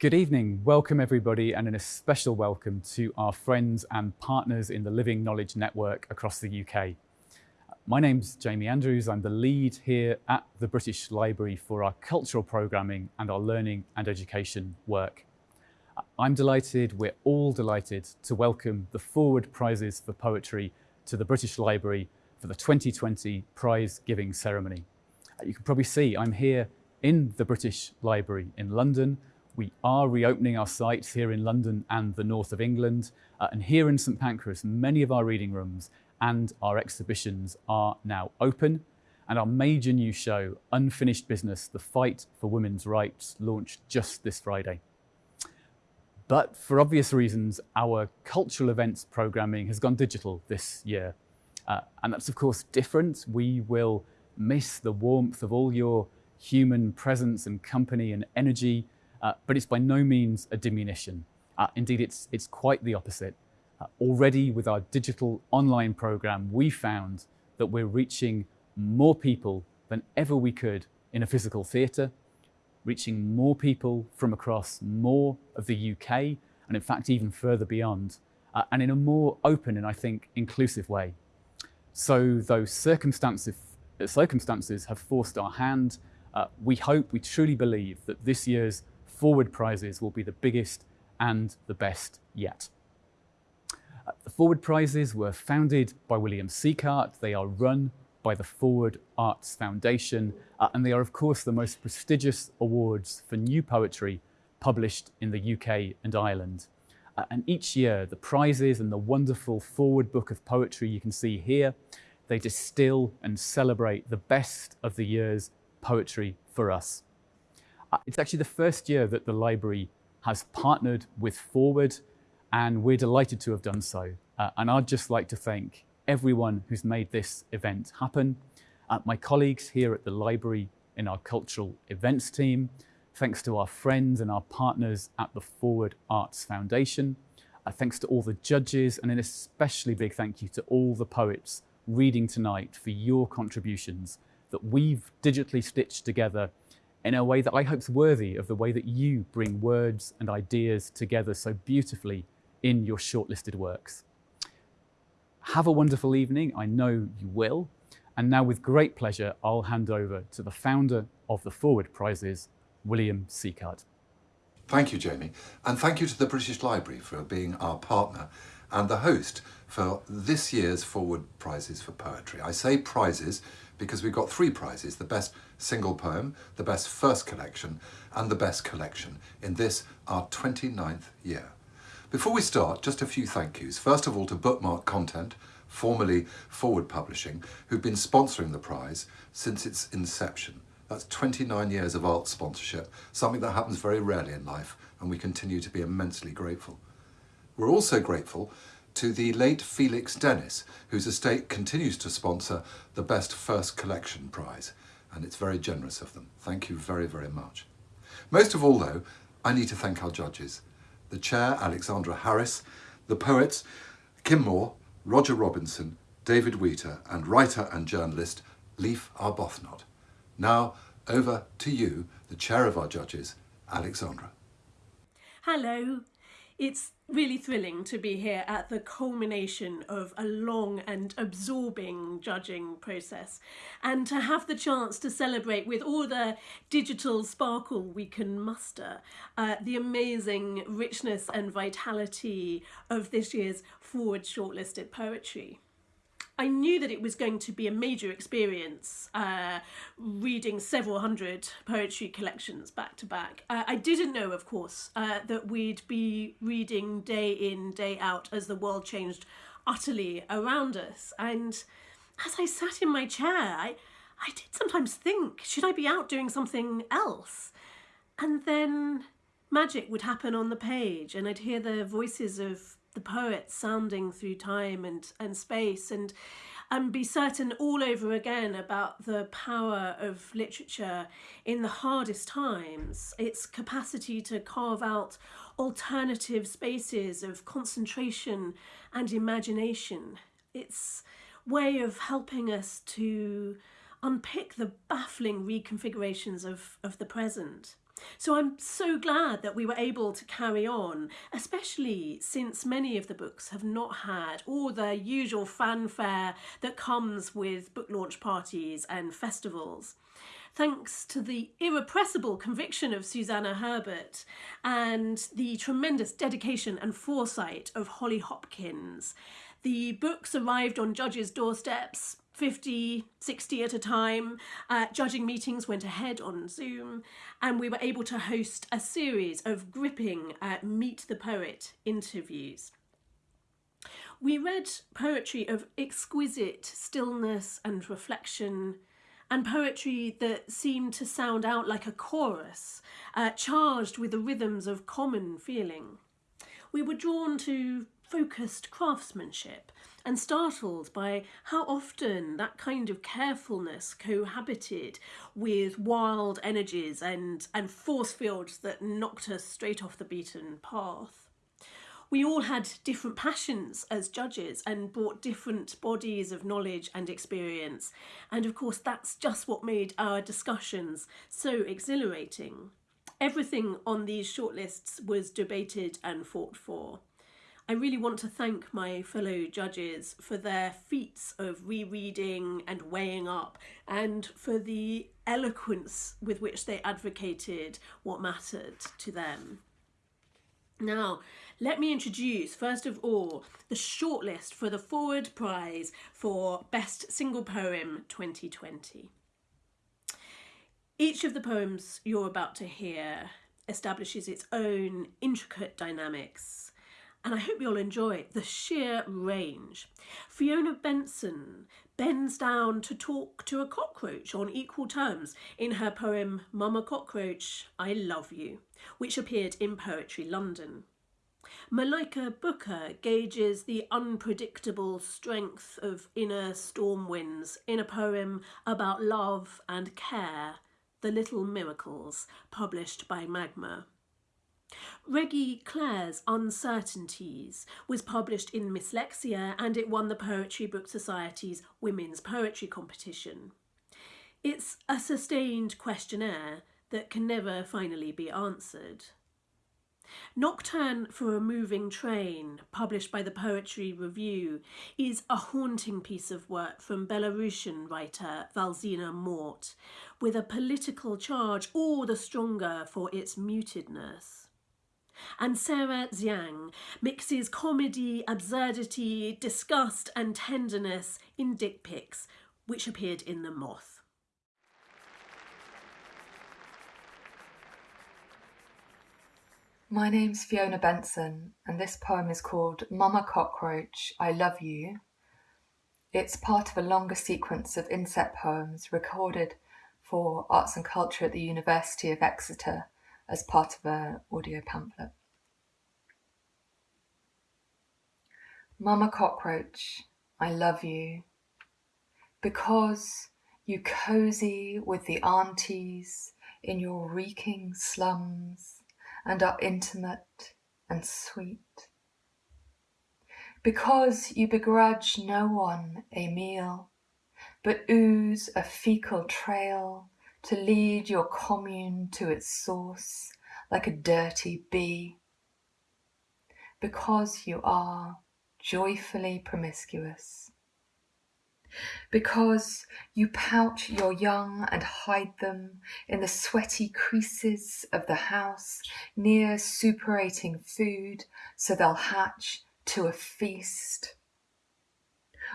Good evening, welcome everybody and a special welcome to our friends and partners in the Living Knowledge Network across the UK. My name's Jamie Andrews, I'm the lead here at the British Library for our cultural programming and our learning and education work. I'm delighted, we're all delighted to welcome the Forward Prizes for Poetry to the British Library for the 2020 prize giving ceremony. You can probably see I'm here in the British Library in London we are reopening our sites here in London and the north of England. Uh, and here in St Pancras, many of our reading rooms and our exhibitions are now open. And our major new show, Unfinished Business, The Fight for Women's Rights, launched just this Friday. But for obvious reasons, our cultural events programming has gone digital this year. Uh, and that's of course different. We will miss the warmth of all your human presence and company and energy uh, but it's by no means a diminution. Uh, indeed, it's, it's quite the opposite. Uh, already with our digital online program, we found that we're reaching more people than ever we could in a physical theatre, reaching more people from across more of the UK, and in fact, even further beyond, uh, and in a more open and I think inclusive way. So those circumstances, circumstances have forced our hand. Uh, we hope, we truly believe that this year's Forward prizes will be the biggest and the best yet. Uh, the Forward prizes were founded by William Sieghart. They are run by the Forward Arts Foundation, uh, and they are of course the most prestigious awards for new poetry published in the UK and Ireland. Uh, and each year, the prizes and the wonderful Forward Book of Poetry you can see here, they distill and celebrate the best of the year's poetry for us. Uh, it's actually the first year that the library has partnered with Forward and we're delighted to have done so. Uh, and I'd just like to thank everyone who's made this event happen. Uh, my colleagues here at the library in our cultural events team, thanks to our friends and our partners at the Forward Arts Foundation, uh, thanks to all the judges and an especially big thank you to all the poets reading tonight for your contributions that we've digitally stitched together in a way that I hope is worthy of the way that you bring words and ideas together so beautifully in your shortlisted works. Have a wonderful evening, I know you will. And now with great pleasure, I'll hand over to the founder of the Forward Prizes, William Sieghart. Thank you, Jamie. And thank you to the British Library for being our partner and the host for this year's Forward Prizes for Poetry. I say prizes because we've got three prizes, the best single poem, the best first collection and the best collection in this, our 29th year. Before we start, just a few thank yous. First of all to Bookmark Content, formerly Forward Publishing, who've been sponsoring the prize since its inception. That's 29 years of art sponsorship, something that happens very rarely in life, and we continue to be immensely grateful. We're also grateful to the late Felix Dennis, whose estate continues to sponsor the Best First Collection Prize, and it's very generous of them. Thank you very, very much. Most of all, though, I need to thank our judges, the chair, Alexandra Harris, the poets, Kim Moore, Roger Robinson, David Wheatley, and writer and journalist, Leaf Arbuthnot. Now, over to you, the chair of our judges, Alexandra. Hello. It's really thrilling to be here at the culmination of a long and absorbing judging process and to have the chance to celebrate with all the digital sparkle we can muster uh, the amazing richness and vitality of this year's forward shortlisted poetry. I knew that it was going to be a major experience uh, reading several hundred poetry collections back to back. Uh, I didn't know, of course, uh, that we'd be reading day in, day out as the world changed utterly around us. And as I sat in my chair, I, I did sometimes think, should I be out doing something else? And then magic would happen on the page and I'd hear the voices of the poet sounding through time and, and space and and be certain all over again about the power of literature in the hardest times, its capacity to carve out alternative spaces of concentration and imagination, its way of helping us to unpick the baffling reconfigurations of, of the present. So I'm so glad that we were able to carry on, especially since many of the books have not had all the usual fanfare that comes with book launch parties and festivals thanks to the irrepressible conviction of Susannah Herbert and the tremendous dedication and foresight of Holly Hopkins. The books arrived on judges' doorsteps 50, 60 at a time. Uh, judging meetings went ahead on Zoom, and we were able to host a series of gripping uh, Meet the Poet interviews. We read poetry of exquisite stillness and reflection, and poetry that seemed to sound out like a chorus, uh, charged with the rhythms of common feeling. We were drawn to focused craftsmanship and startled by how often that kind of carefulness cohabited with wild energies and, and force fields that knocked us straight off the beaten path we all had different passions as judges and brought different bodies of knowledge and experience. And of course, that's just what made our discussions so exhilarating. Everything on these shortlists was debated and fought for. I really want to thank my fellow judges for their feats of rereading and weighing up and for the eloquence with which they advocated what mattered to them. Now, let me introduce, first of all, the shortlist for the Forward Prize for Best Single Poem 2020. Each of the poems you're about to hear establishes its own intricate dynamics, and I hope you'll enjoy the sheer range. Fiona Benson bends down to talk to a cockroach on equal terms in her poem Mama Cockroach, I Love You, which appeared in Poetry London. Malika Booker gauges the unpredictable strength of inner storm winds in a poem about love and care, The Little Miracles, published by Magma. Regi Claire's Uncertainties was published in Mslexia and it won the Poetry Book Society's Women's Poetry Competition. It's a sustained questionnaire that can never finally be answered. Nocturne for a Moving Train, published by the Poetry Review, is a haunting piece of work from Belarusian writer Valzhyna Mort, with a political charge all the stronger for its mutedness. And Sarah Tsiang mixes comedy, absurdity, disgust and tenderness in dick pics, which appeared in The Moth. My name's Fiona Benson, and this poem is called Mama Cockroach, I Love You. It's part of a longer sequence of inset poems recorded for Arts and Culture at the University of Exeter as part of an audio pamphlet. Mama Cockroach, I love you because you cozy with the aunties in your reeking slums and are intimate and sweet. Because you begrudge no one a meal, but ooze a fecal trail to lead your commune to its source like a dirty bee. Because you are joyfully promiscuous because you pouch your young and hide them in the sweaty creases of the house near superating food so they'll hatch to a feast.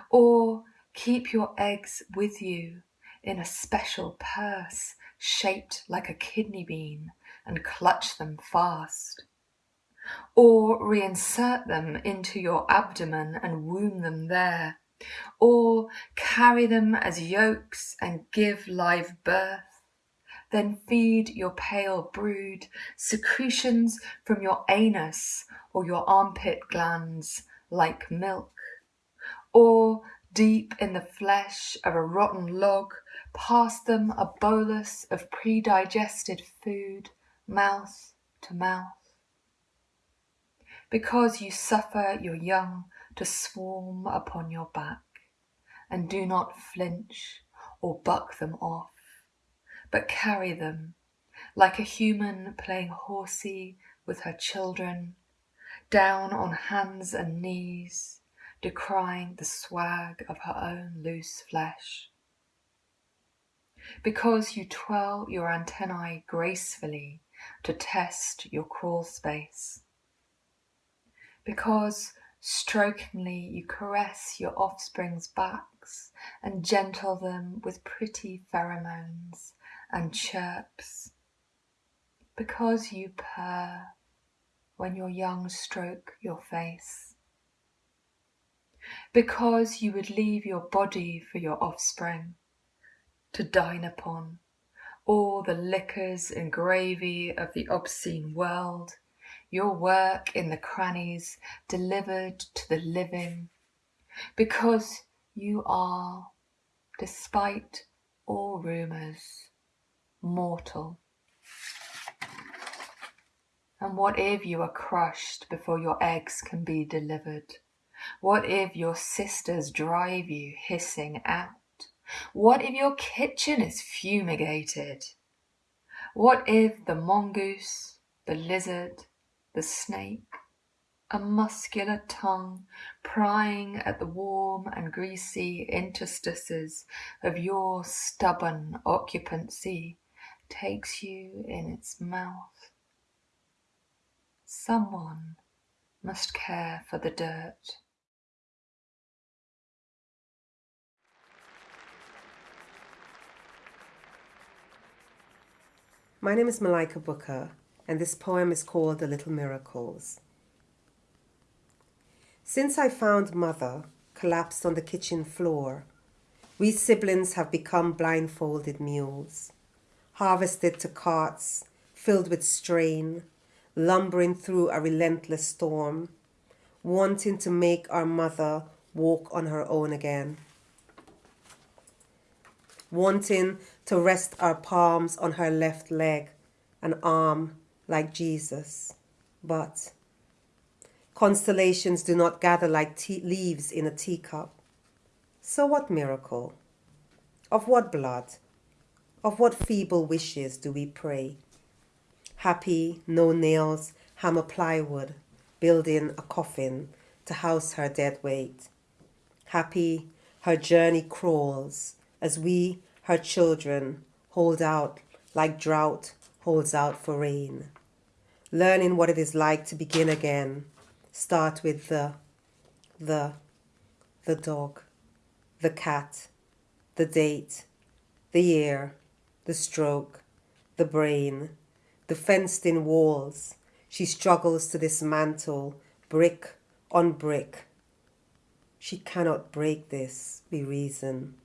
Or keep your eggs with you in a special purse shaped like a kidney bean and clutch them fast. Or reinsert them into your abdomen and womb them there or carry them as yolks and give live birth. Then feed your pale brood secretions from your anus or your armpit glands like milk. Or deep in the flesh of a rotten log, pass them a bolus of predigested food, mouth to mouth. Because you suffer your young to swarm upon your back, and do not flinch or buck them off, but carry them like a human playing horsey with her children, down on hands and knees, decrying the swag of her own loose flesh. Because you twirl your antennae gracefully to test your crawl space. Because strokingly you caress your offspring's backs and gentle them with pretty pheromones and chirps. Because you purr when your young stroke your face. Because you would leave your body for your offspring to dine upon all the liquors and gravy of the obscene world, your work in the crannies delivered to the living, because you are, despite all rumours, mortal. And what if you are crushed before your eggs can be delivered? What if your sisters drive you hissing out? What if your kitchen is fumigated? What if the mongoose, the lizard, the snake, a muscular tongue prying at the warm and greasy interstices of your stubborn occupancy takes you in its mouth? Someone must care for the dirt. My name is Malika Booker, and this poem is called The Little Miracles. Since I found Mother collapsed on the kitchen floor, we siblings have become blindfolded mules, harvested to carts filled with strain, lumbering through a relentless storm, wanting to make our mother walk on her own again wanting to rest our palms on her left leg and arm like Jesus. But constellations do not gather like leaves in a teacup. So, what miracle? Of what blood? Of what feeble wishes do we pray? Happy, no nails, hammer plywood, building a coffin to house her dead weight. Happy, her journey crawls as we her children hold out like drought holds out for rain. Learning what it is like to begin again. Start with the, the, the dog, the cat, the date, the year, the stroke, the brain, the fenced in walls. She struggles to dismantle brick on brick. She cannot break this, we reason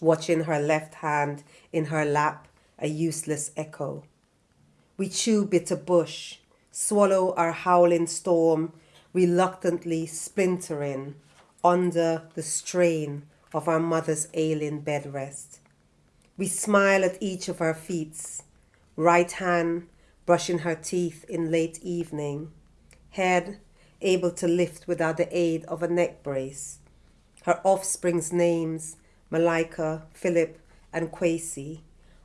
watching her left hand in her lap, a useless echo. We chew bitter bush, swallow our howling storm, reluctantly splintering under the strain of our mother's ailing bed rest. We smile at each of our feet, right hand brushing her teeth in late evening, head able to lift without the aid of a neck brace, her offspring's names Malika, Philip, and Kwesi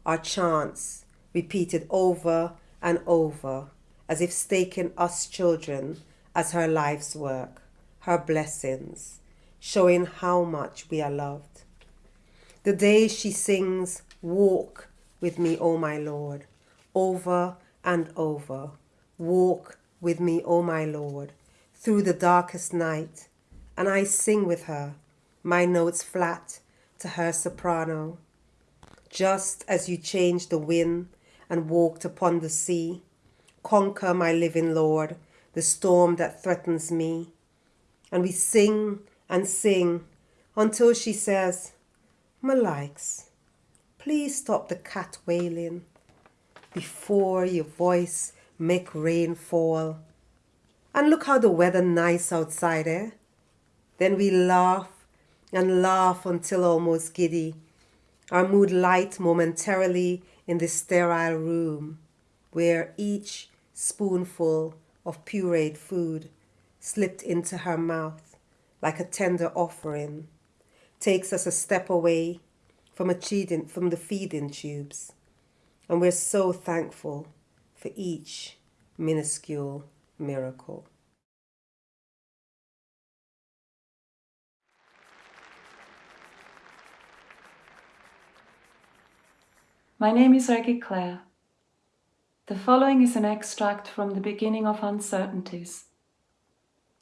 are chants repeated over and over as if staking us children as her life's work, her blessings, showing how much we are loved. The day she sings, Walk with me, O my Lord, over and over. Walk with me, O my Lord, through the darkest night. And I sing with her, my notes flat to her soprano. Just as you changed the wind and walked upon the sea, conquer, my living Lord, the storm that threatens me. And we sing and sing until she says, Malikes, please stop the cat wailing before your voice make rain fall. And look how the weather nice outside, eh? Then we laugh and laugh until almost giddy. Our mood light momentarily in this sterile room where each spoonful of pureed food slipped into her mouth like a tender offering takes us a step away from, a cheating, from the feeding tubes. And we're so thankful for each minuscule miracle. My name is Regi Claire. The following is an extract from The Beginning of Uncertainties.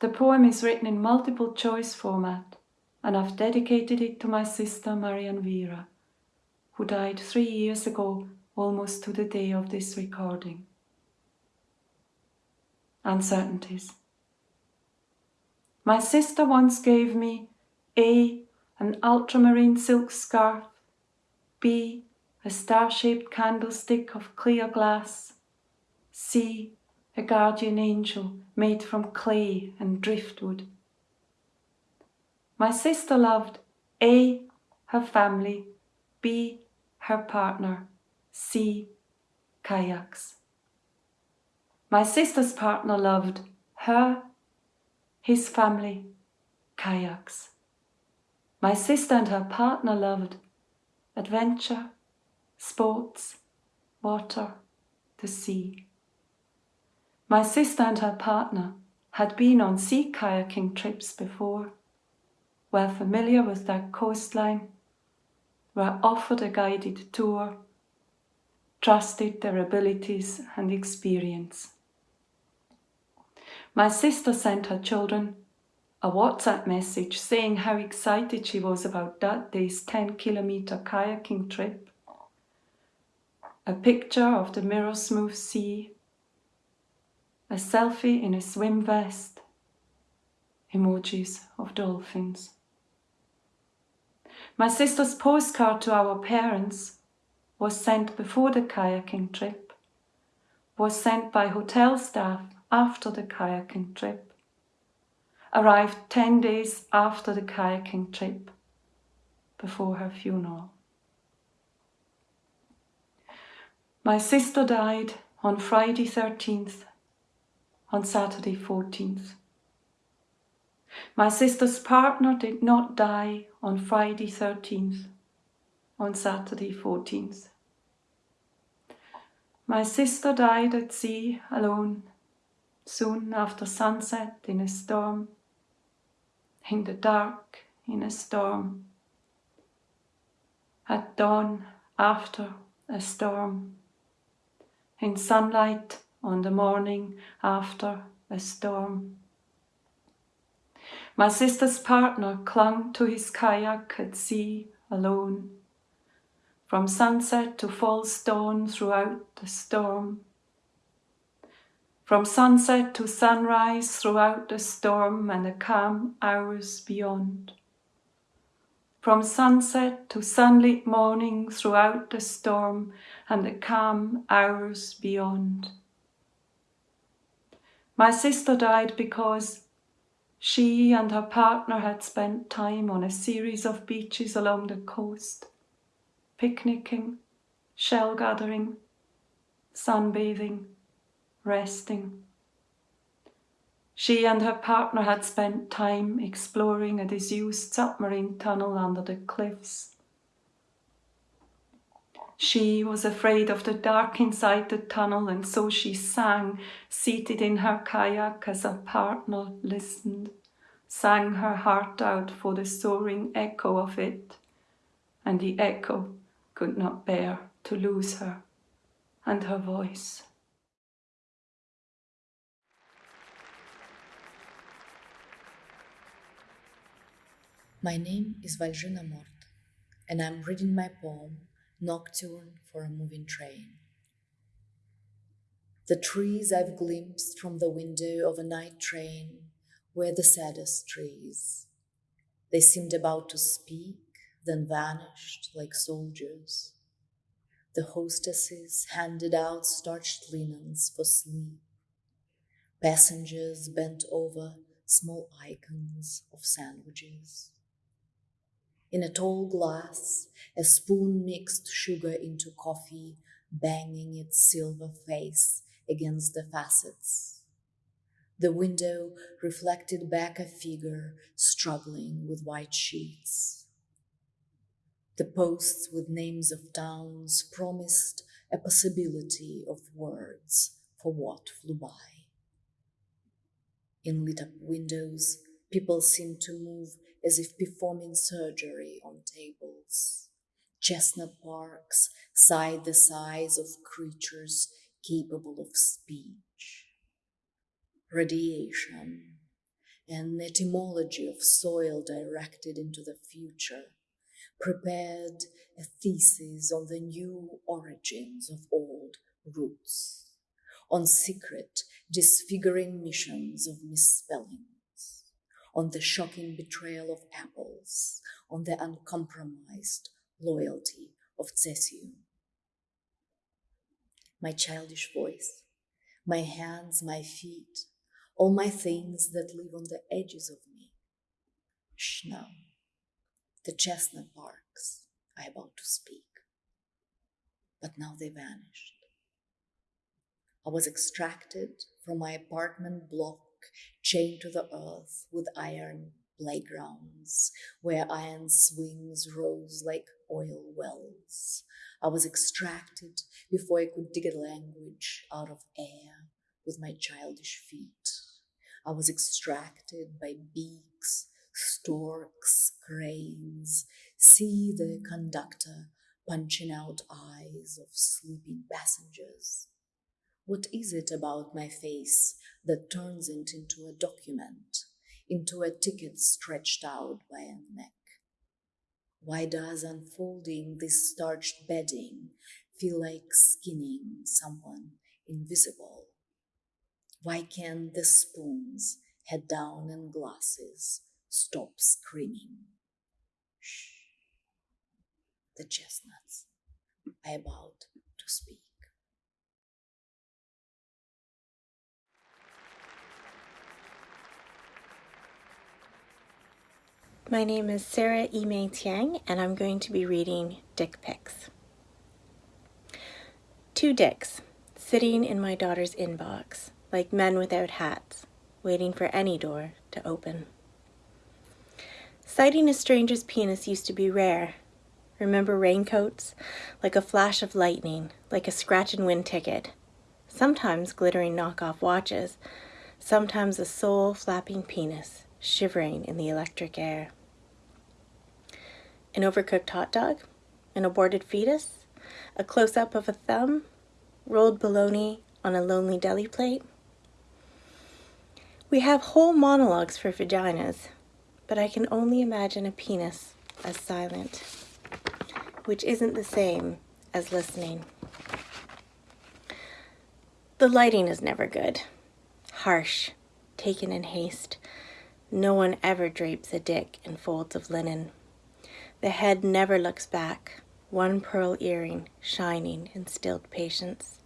The poem is written in multiple choice format and I've dedicated it to my sister Marian Vera, who died three years ago, almost to the day of this recording. Uncertainties. My sister once gave me A. An ultramarine silk scarf, B. A star shaped candlestick of clear glass, C. A guardian angel made from clay and driftwood. My sister loved A. Her family, B. Her partner, C. Kayaks. My sister's partner loved her, his family, kayaks. My sister and her partner loved adventure, sports, water, the sea. My sister and her partner had been on sea kayaking trips before were familiar with their coastline, were offered a guided tour, trusted their abilities and experience. My sister sent her children a WhatsApp message saying how excited she was about that day's 10 kilometer kayaking trip, a picture of the mirror smooth sea, a selfie in a swim vest, emojis of dolphins. My sister's postcard to our parents was sent before the kayaking trip, was sent by hotel staff after the kayaking trip, arrived 10 days after the kayaking trip, before her funeral. My sister died on Friday 13th, on Saturday 14th. My sister's partner did not die on Friday 13th, on Saturday 14th. My sister died at sea alone, soon after sunset in a storm, in the dark in a storm, at dawn after a storm, in sunlight on the morning after a storm. My sister's partner clung to his kayak at sea alone. From sunset to false dawn throughout the storm. From sunset to sunrise throughout the storm and the calm hours beyond. From sunset to sunlit morning throughout the storm and the calm hours beyond. My sister died because she and her partner had spent time on a series of beaches along the coast, picnicking, shell gathering, sunbathing, resting. She and her partner had spent time exploring a disused submarine tunnel under the cliffs. She was afraid of the dark inside the tunnel, and so she sang, seated in her kayak as her partner listened, sang her heart out for the soaring echo of it, and the echo could not bear to lose her and her voice. My name is Valzhyna Mort, and I'm reading my poem Nocturne for a Moving Train. The trees I've glimpsed from the window of a night train were the saddest trees. They seemed about to speak, then vanished like soldiers. The hostesses handed out starched linens for sleep. Passengers bent over small icons of sandwiches. In a tall glass, a spoon mixed sugar into coffee, banging its silver face against the facets. The window reflected back a figure struggling with white sheets. The posts with names of towns promised a possibility of words for what flew by. In lit up windows, people seemed to move as if performing surgery on tables. Chestnut parks sighed the sighs of creatures capable of speech. Radiation, an etymology of soil directed into the future, prepared a thesis on the new origins of old roots, on secret, disfiguring missions of misspellings, on the shocking betrayal of apples, on the uncompromised loyalty of Cesium. My childish voice, my hands, my feet, all my things that live on the edges of me. Shh now, the chestnut barks, I about to speak. But now they vanished. I was extracted from my apartment block, chained to the earth with iron playgrounds where iron swings rose like oil wells. I was extracted before I could dig a language out of air with my childish feet. I was extracted by beaks, storks, cranes. See the conductor punching out eyes of sleeping passengers. What is it about my face that turns it into a document, into a ticket stretched out by a neck? Why does unfolding this starched bedding feel like skinning someone invisible? Why can't the spoons, head down and glasses, stop screaming? Shh. The chestnuts are about to speak. My name is Sarah Yi-Mei Tsiang, and I'm going to be reading Dick Pics. Two dicks sitting in my daughter's inbox, like men without hats, waiting for any door to open. Sighting a stranger's penis used to be rare. Remember raincoats? Like a flash of lightning, like a scratch and win ticket. Sometimes glittering knockoff watches, sometimes a soul flapping penis shivering in the electric air an overcooked hot dog, an aborted fetus, a close up of a thumb, rolled bologna on a lonely deli plate. We have whole monologues for vaginas, but I can only imagine a penis as silent, which isn't the same as listening. The lighting is never good, harsh, taken in haste. No one ever drapes a dick in folds of linen. The head never looks back, one pearl earring shining in stilled patience.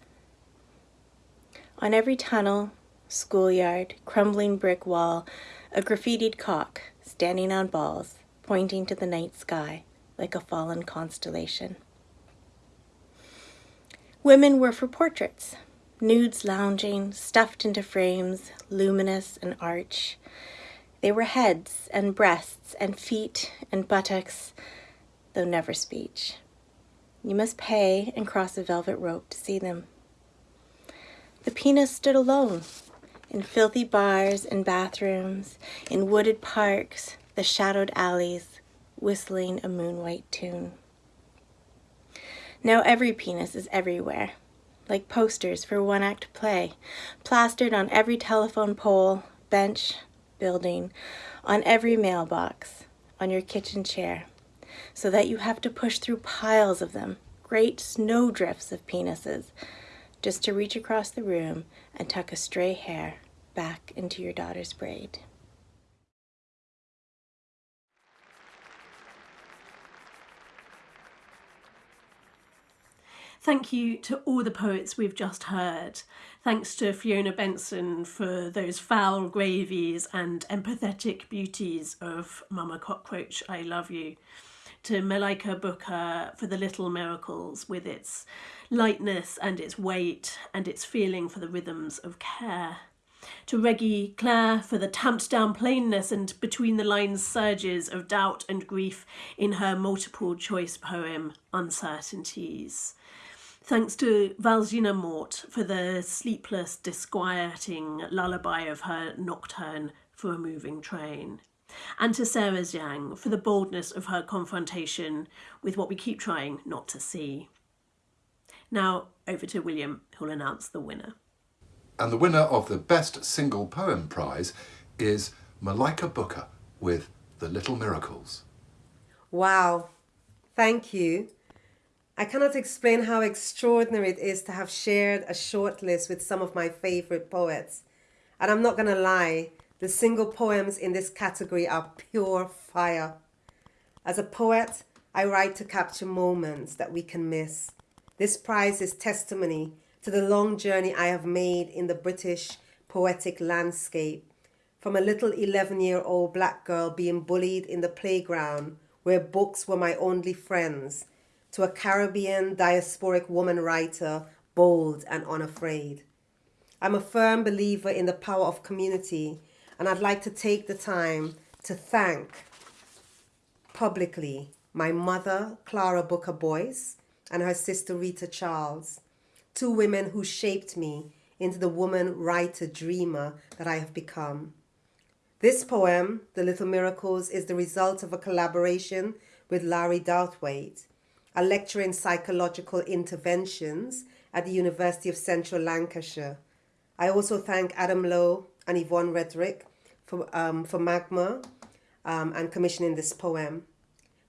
On every tunnel, schoolyard, crumbling brick wall, a graffitied cock standing on balls, pointing to the night sky like a fallen constellation. Women were for portraits, nudes lounging, stuffed into frames, luminous and arch. They were heads and breasts and feet and buttocks, though never speech. You must pay and cross a velvet rope to see them. The penis stood alone in filthy bars and bathrooms, in wooded parks, the shadowed alleys, whistling a moon-white tune. Now every penis is everywhere, like posters for one-act play, plastered on every telephone pole, bench, building, on every mailbox, on your kitchen chair, so that you have to push through piles of them, great snowdrifts of penises, just to reach across the room and tuck a stray hair back into your daughter's braid. Thank you to all the poets we've just heard. Thanks to Fiona Benson for those foul gravies and empathetic beauties of Mama Cockroach, I Love You. To Malika Booker for the little miracles with its lightness and its weight and its feeling for the rhythms of care. To Regi Claire for the tamped down plainness and between the lines surges of doubt and grief in her multiple choice poem, Uncertainties Thanks to Valzhyna Mort for the sleepless, disquieting lullaby of her nocturne for a moving train. And to Sarah Tsiang for the boldness of her confrontation with what we keep trying not to see. Now, over to William, who'll announce the winner. And the winner of the Best Single Poem Prize is Malika Booker with The Little Miracles. Wow, thank you. I cannot explain how extraordinary it is to have shared a shortlist with some of my favorite poets. And I'm not going to lie, the single poems in this category are pure fire. As a poet, I write to capture moments that we can miss. This prize is testimony to the long journey I have made in the British poetic landscape. From a little 11 year old black girl being bullied in the playground where books were my only friends, to a Caribbean diasporic woman writer, bold and unafraid. I'm a firm believer in the power of community, and I'd like to take the time to thank publicly my mother, Clara Booker Boyce, and her sister, Rita Charles, two women who shaped me into the woman writer dreamer that I have become. This poem, The Little Miracles, is the result of a collaboration with Larry Douthwaite, a lecturer in psychological interventions at the University of Central Lancashire. I also thank Adam Lowe and Yvonne Reddick for, um, for Magma um, and commissioning this poem.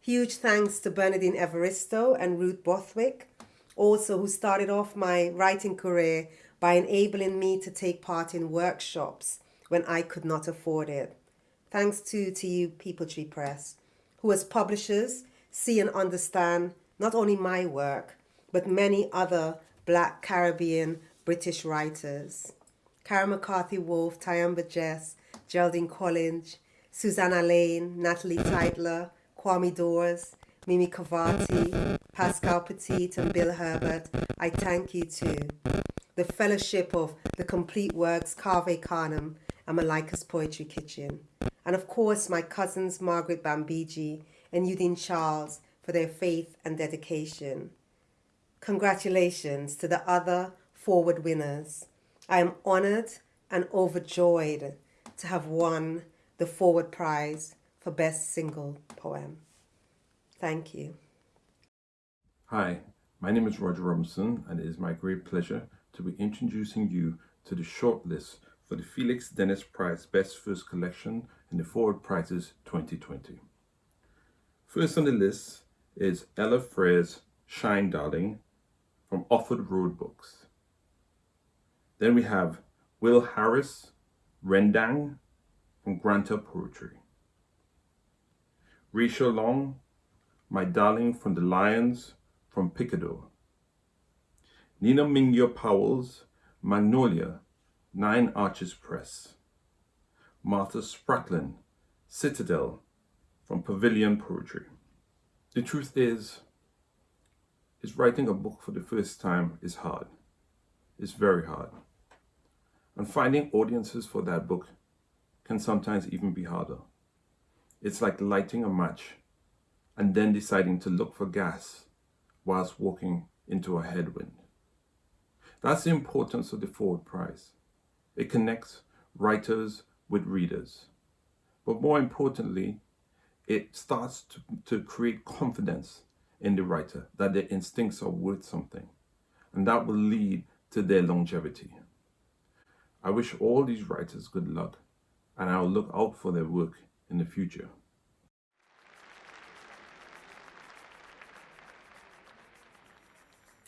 Huge thanks to Bernardine Evaristo and Ruth Borthwick, also who started off my writing career by enabling me to take part in workshops when I could not afford it. Thanks to, to you, Peepal Tree Press, who as publishers see and understand not only my work, but many other Black Caribbean British writers. Karen McCarthy Woolf, Tyehimba Jess, Geraldine Collins, Susanna Lane, Natalie Teitler, Kwame Dawes, Mimi Khalvati, Pascale Petit, and Bill Herbert, I thank you too. The Fellowship of the Complete Works, Cave Canem, and Malika's Poetry Kitchen. And of course, my cousins Margaret Bambigi and Udine Charles for their faith and dedication. Congratulations to the other forward winners. I am honored and overjoyed to have won the Forward Prize for Best Single Poem. Thank you. Hi, my name is Roger Robinson, and it is my great pleasure to be introducing you to the shortlist for the Felix Dennis Prize Best First Collection in the Forward Prizes 2020. First on the list is Ella Frears' Shine Darling from Offord Road Books. Then we have Will Harris Rendang from Granta Poetry. Rachel Long, My Darling from the Lions from Picador. Nina Mingya Powles' Magnolia, Nine Arches Press. Martha Sprackland, Citadel from Pavilion Poetry. The truth is, is writing a book for the first time is hard. It's very hard. And finding audiences for that book can sometimes even be harder. It's like lighting a match and then deciding to look for gas whilst walking into a headwind. That's the importance of the Forward Prize. It connects writers with readers. But more importantly, it starts to, to create confidence in the writer that their instincts are worth something. And that will lead to their longevity. I wish all these writers good luck, and I will look out for their work in the future.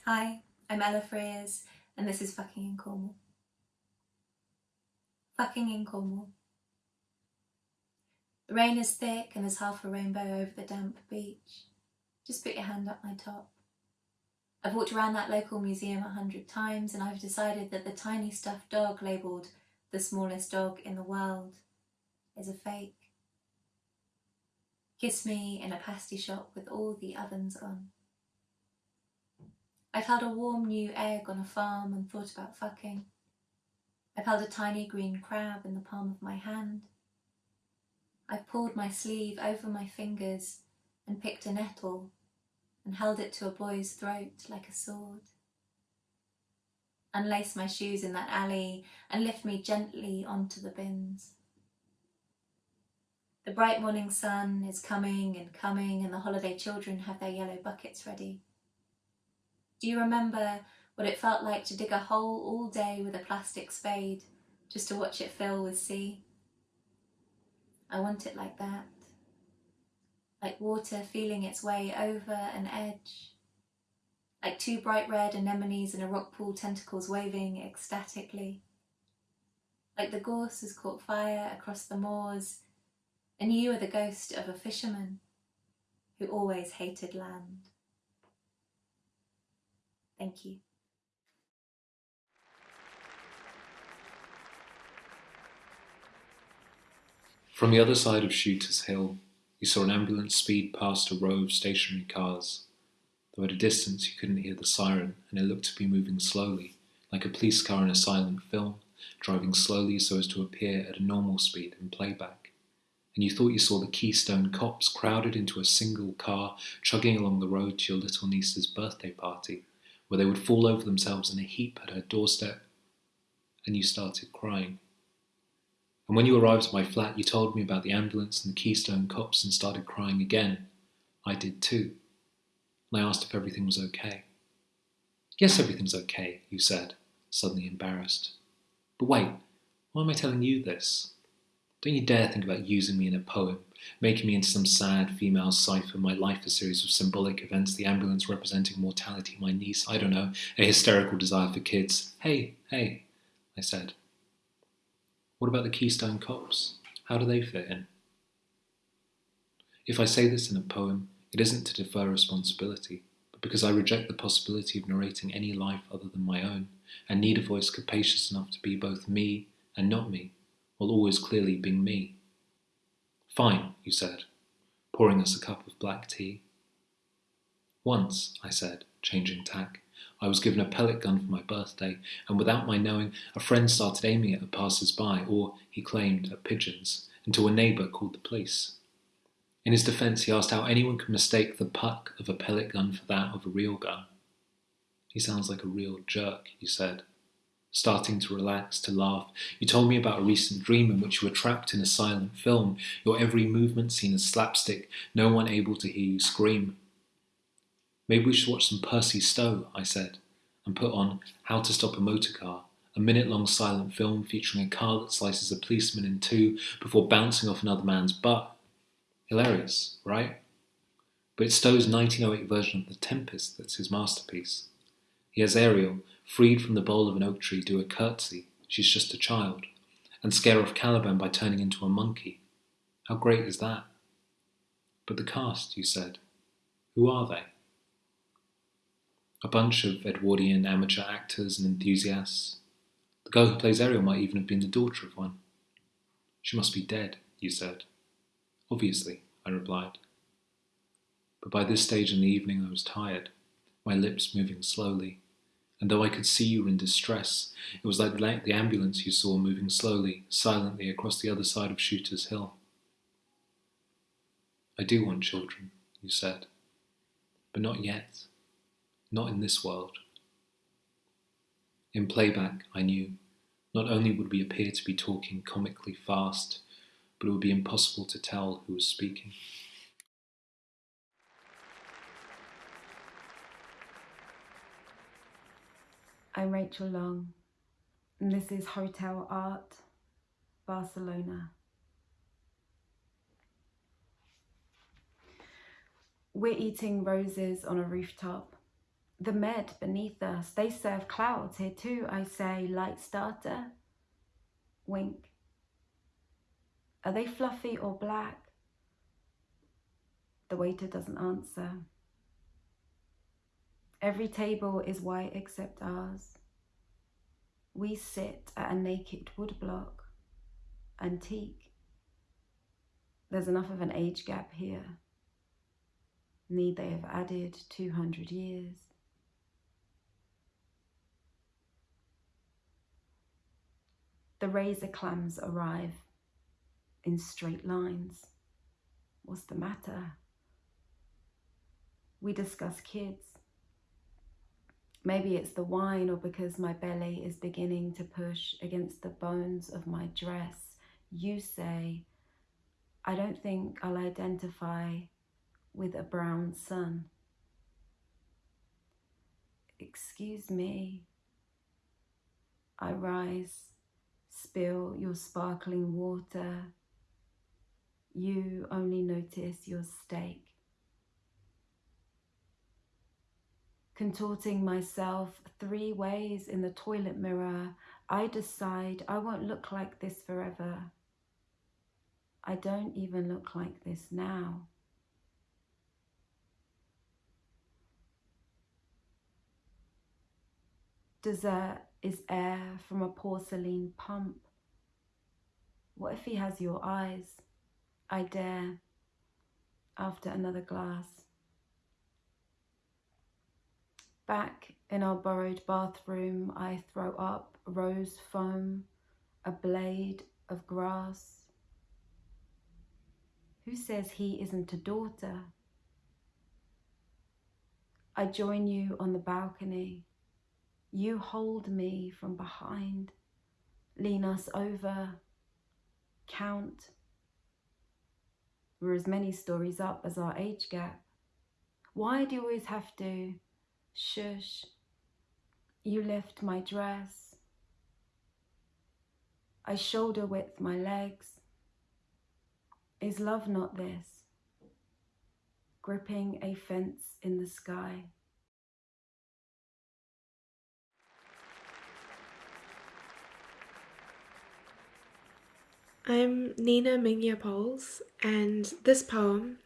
Hi, I'm Ella Frears, and this is Fucking in Cornwall. Fucking in Cornwall. The rain is thick and there's half a rainbow over the damp beach. Just put your hand up my top. I've walked around that local museum a hundred times and I've decided that the tiny stuffed dog labelled the smallest dog in the world is a fake. Kiss me in a pasty shop with all the ovens on. I've held a warm new egg on a farm and thought about fucking. I've held a tiny green crab in the palm of my hand. I pulled my sleeve over my fingers and picked a nettle and held it to a boy's throat like a sword. unlace my shoes in that alley, and lift me gently onto the bins. The bright morning sun is coming and coming, and the holiday children have their yellow buckets ready. Do you remember what it felt like to dig a hole all day with a plastic spade just to watch it fill with sea? I want it like that, like water feeling its way over an edge, like two bright red anemones in a rock pool tentacles waving ecstatically, like the gorse has caught fire across the moors, and you are the ghost of a fisherman who always hated land. Thank you. From the other side of Shooters Hill, you saw an ambulance speed past a row of stationary cars. Though at a distance you couldn't hear the siren, and it looked to be moving slowly, like a police car in a silent film, driving slowly so as to appear at a normal speed in playback. And you thought you saw the Keystone cops crowded into a single car, chugging along the road to your little niece's birthday party, where they would fall over themselves in a heap at her doorstep, and you started crying. And when you arrived at my flat, you told me about the ambulance and the Keystone cops and started crying again. I did too. And I asked if everything was okay. Yes, everything's okay, you said, suddenly embarrassed. But wait, why am I telling you this? Don't you dare think about using me in a poem, making me into some sad female cipher, my life a series of symbolic events, the ambulance representing mortality, my niece, I don't know, a hysterical desire for kids. Hey, hey, I said. What about the Keystone Cops? How do they fit in? If I say this in a poem, it isn't to defer responsibility, but because I reject the possibility of narrating any life other than my own, and need a voice capacious enough to be both me and not me, while always clearly being me. Fine, you said, pouring us a cup of black tea. Once, I said, changing tack, I was given a pellet gun for my birthday, and without my knowing, a friend started aiming at passers by, or, he claimed, at pigeons, until a neighbour called the police. In his defence, he asked how anyone could mistake the puck of a pellet gun for that of a real gun. He sounds like a real jerk, you said. Starting to relax, to laugh, you told me about a recent dream in which you were trapped in a silent film, your every movement seen as slapstick, no one able to hear you scream. Maybe we should watch some Percy Stow, I said, and put on How to Stop a Motor Car, a minute long silent film featuring a car that slices a policeman in two before bouncing off another man's butt. Hilarious, right? But it's Stow's 1908 version of The Tempest that's his masterpiece. He has Ariel, freed from the bole of an oak tree, do a curtsy, she's just a child, and scare off Caliban by turning into a monkey. How great is that? But the cast, you said, who are they? A bunch of Edwardian amateur actors and enthusiasts. The girl who plays Ariel might even have been the daughter of one. She must be dead, you said. Obviously, I replied. But by this stage in the evening I was tired, my lips moving slowly, and though I could see you in distress, it was like the ambulance you saw moving slowly, silently across the other side of Shooter's Hill. I do want children, you said, but not yet not in this world. In playback, I knew, not only would we appear to be talking comically fast, but it would be impossible to tell who was speaking. I'm Rachel Long, and this is Hotel Art, Barcelona. We're eating roses on a rooftop the med beneath us, they serve clouds here too. I say, light starter, wink. Are they fluffy or black? The waiter doesn't answer. Every table is white except ours. We sit at a naked woodblock, antique. There's enough of an age gap here. Need they have added 200 years? The razor clams arrive in straight lines. What's the matter? We discuss kids. Maybe it's the wine, or because my belly is beginning to push against the bones of my dress. You say, I don't think I'll identify with a brown sun. Excuse me. I rise, spill your sparkling water. You only notice your steak. Contorting myself three ways in the toilet mirror, I decide I won't look like this forever. I don't even look like this now. Dessert is air from a porcelain pump. What if he has your eyes? I dare. After another glass. Back in our borrowed bathroom, I throw up rose foam, a blade of grass. Who says he isn't a daughter? I join you on the balcony. You hold me from behind, lean us over, count. We're as many stories up as our age gap. Why do you always have to? Shush. You lift my dress. I shoulder width my legs. Is love not this? Gripping a fence in the sky. I'm Nina Mingya Powles, and this poem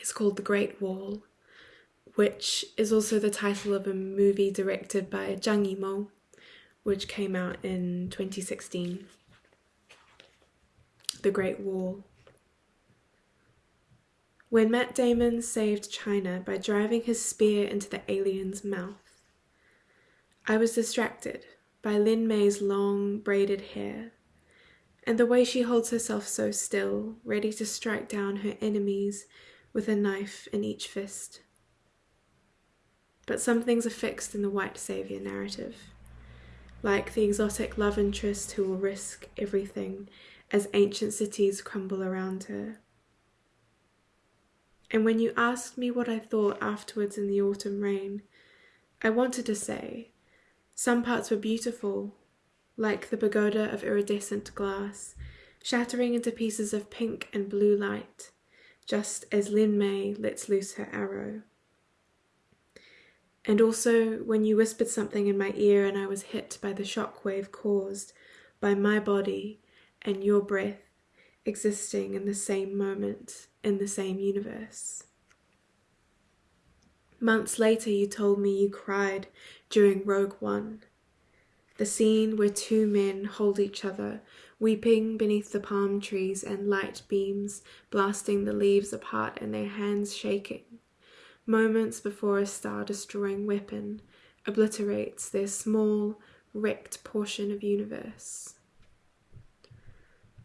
is called The Great Wall, which is also the title of a movie directed by Zhang Yimou, which came out in 2016. The Great Wall. When Matt Damon saved China by driving his spear into the alien's mouth, I was distracted by Lin Mae's long braided hair and the way she holds herself so still, ready to strike down her enemies with a knife in each fist. But some things are fixed in the white saviour narrative, like the exotic love interest who will risk everything as ancient cities crumble around her. And when you asked me what I thought afterwards in the autumn rain, I wanted to say some parts were beautiful, like the pagoda of iridescent glass, shattering into pieces of pink and blue light, just as Lin Mae lets loose her arrow. And also when you whispered something in my ear and I was hit by the shock wave caused by my body and your breath existing in the same moment in the same universe. Months later, you told me you cried during Rogue One the scene where two men hold each other, weeping beneath the palm trees and light beams blasting the leaves apart and their hands shaking. Moments before a star destroying weapon obliterates their small, wrecked portion of universe.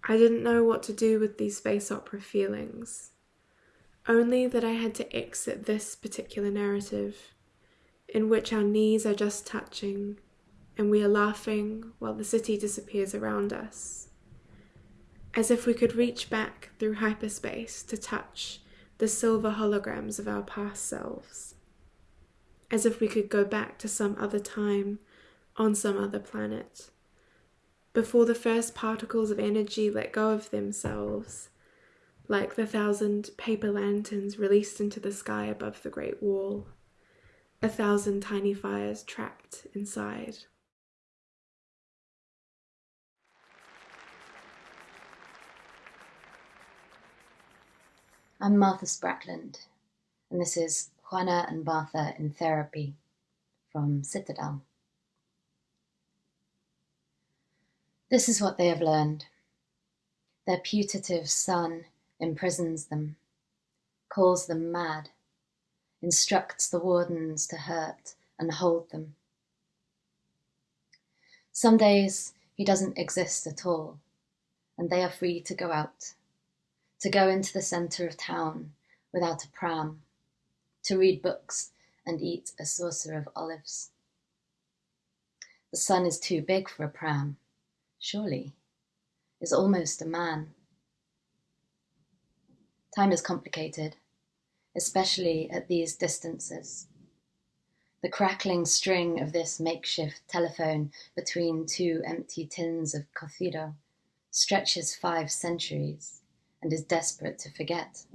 I didn't know what to do with these space opera feelings, only that I had to exit this particular narrative, in which our knees are just touching and we are laughing while the city disappears around us. As if we could reach back through hyperspace to touch the silver holograms of our past selves. As if we could go back to some other time on some other planet. Before the first particles of energy let go of themselves, like the thousand paper lanterns released into the sky above the Great Wall, a thousand tiny fires trapped inside. I'm Martha Sprackland, and this is Juana and Martha in Therapy from Citadel. This is what they have learned. Their putative son imprisons them, calls them mad, instructs the wardens to hurt and hold them. Some days he doesn't exist at all, and they are free to go out to go into the centre of town without a pram, to read books and eat a saucer of olives. The sun is too big for a pram, surely, is almost a man. Time is complicated, especially at these distances. The crackling string of this makeshift telephone between two empty tins of cocido stretches five centuries and is desperate to forget.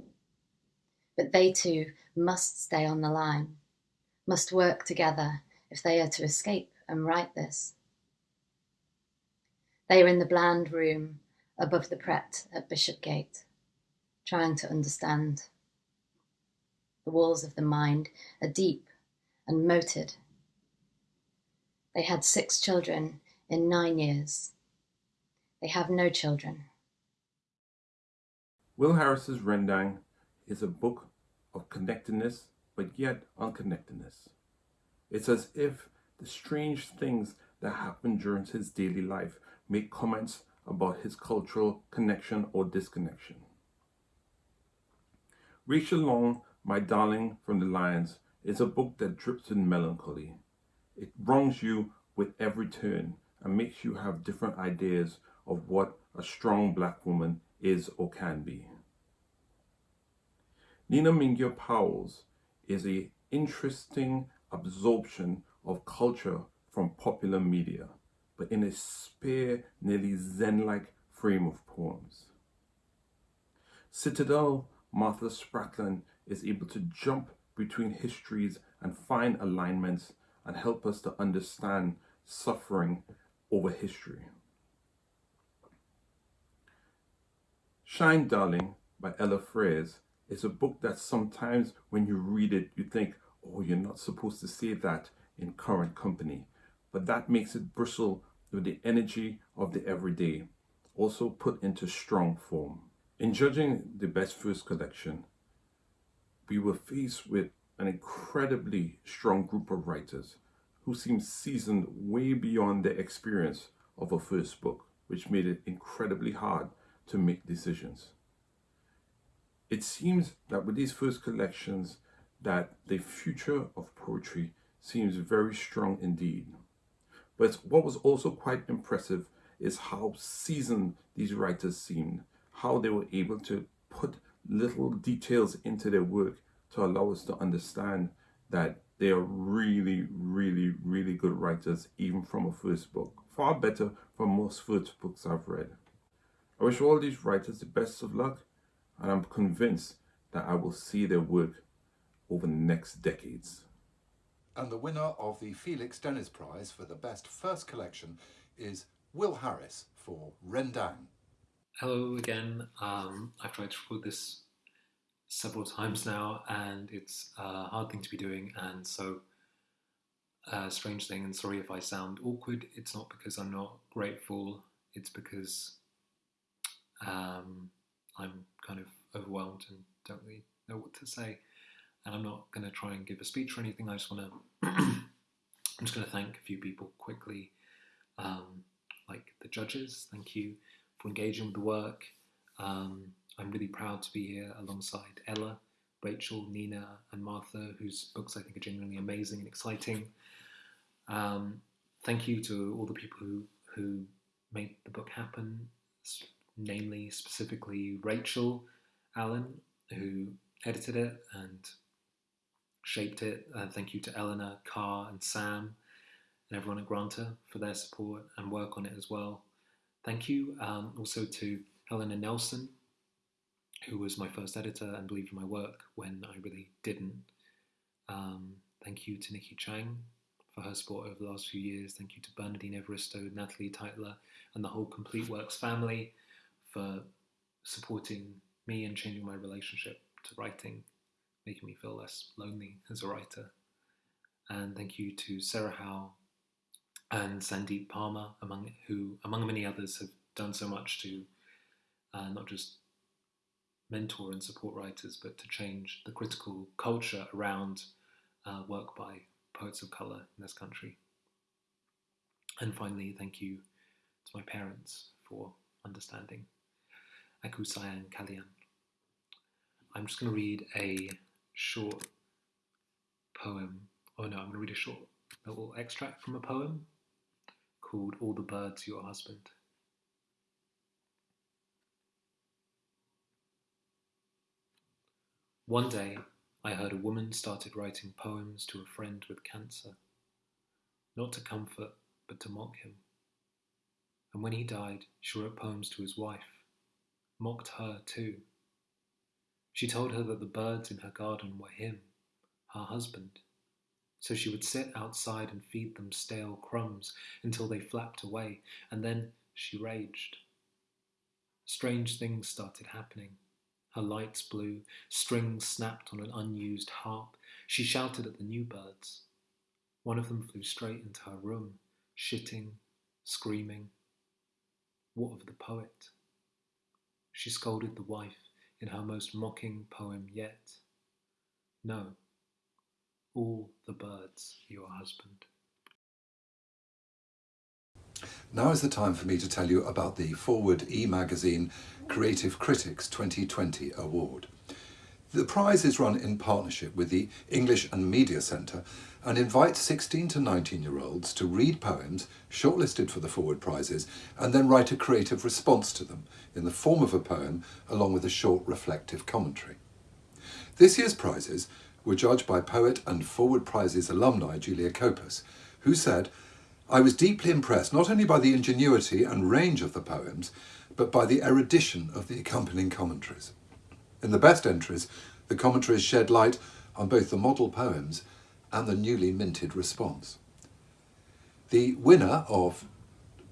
But they too must stay on the line, must work together if they are to escape and write this. They are in the bland room above the Pret at Bishopgate, trying to understand. The walls of the mind are deep and moated. They had six children in nine years. They have no children. Will Harris's Rendang is a book of connectedness, but yet unconnectedness. It's as if the strange things that happen during his daily life make comments about his cultural connection or disconnection. Rachel Long, My Darling from the Lions, is a book that drips in melancholy. It wrongs you with every turn and makes you have different ideas of what a strong black woman is or can be. Nina Mingya Powles' is an interesting absorption of culture from popular media, but in a spare, nearly zen-like frame of poems. Citadel Martha Sprackland is able to jump between histories and find alignments and help us to understand suffering over history. Shine Darling by Ella Frears is a book that sometimes when you read it, you think, oh, you're not supposed to say that in current company. But that makes it bristle with the energy of the everyday, also put into strong form. In judging the best first collection, we were faced with an incredibly strong group of writers who seemed seasoned way beyond their experience of a first book, which made it incredibly hard to make decisions. It seems that with these first collections that the future of poetry seems very strong indeed. But what was also quite impressive is how seasoned these writers seemed, how they were able to put little details into their work to allow us to understand that they are really, really, really good writers, even from a first book. Far better from most first books I've read. I wish all these writers the best of luck, and I'm convinced that I will see their work over the next decades. And the winner of the Felix Dennis Prize for the best first collection is Will Harris for Rendang. Hello again. Um, I've tried to record this several times now, and it's a hard thing to be doing, and so a uh, strange thing. And sorry if I sound awkward. It's not because I'm not grateful. It's because um, I'm kind of overwhelmed and don't really know what to say. And I'm not going to try and give a speech or anything. I just want to. I'm just going to thank a few people quickly, um, like the judges. Thank you for engaging with the work. Um, I'm really proud to be here alongside Ella, Rachel, Nina, and Martha, whose books I think are genuinely amazing and exciting. Um, thank you to all the people who, who made the book happen, namely, specifically Rachel Allen, who edited it and shaped it. Uh, thank you to Eleanor, Carr, and Sam, and everyone at Granta for their support and work on it as well. Thank you um, also to Helena Nelson, who was my first editor and believed in my work when I really didn't. Um, thank you to Nikki Chang for her support over the last few years. Thank you to Bernardine Evaristo, Natalie Teitler, and the whole Complete Works family for supporting me and changing my relationship to writing, making me feel less lonely as a writer. And thank you to Sarah Howe and Sandeep Parmar, among who, among many others, have done so much to uh, not just mentor and support writers, but to change the critical culture around uh, work by poets of colour in this country. And finally, thank you to my parents for understanding. Aku sayang kalian. I'm just going to read a short poem. Oh no, I'm going to read a short little extract from a poem called All the Birds Your Husband. One day, I heard a woman started writing poems to a friend with cancer, not to comfort, but to mock him. And when he died, she wrote poems to his wife, mocked her too. She told her that the birds in her garden were him, her husband. So she would sit outside and feed them stale crumbs until they flapped away, and then she raged. Strange things started happening. Her lights blew, strings snapped on an unused harp. She shouted at the new birds. One of them flew straight into her room, shitting, screaming. What of the poet? She scolded the wife in her most mocking poem yet. No, all the birds your husband. Now is the time for me to tell you about the Forward e-magazine Creative Critics 2020 Award. The prize is run in partnership with the English and Media Centre and invites 16 to 19 year olds to read poems shortlisted for the Forward prizes and then write a creative response to them in the form of a poem along with a short reflective commentary. This year's prizes were judged by poet and Forward Prizes alumni Julia Copus, who said, I was deeply impressed not only by the ingenuity and range of the poems, but by the erudition of the accompanying commentaries. In the best entries, the commentaries shed light on both the model poems and the newly minted response. The winner of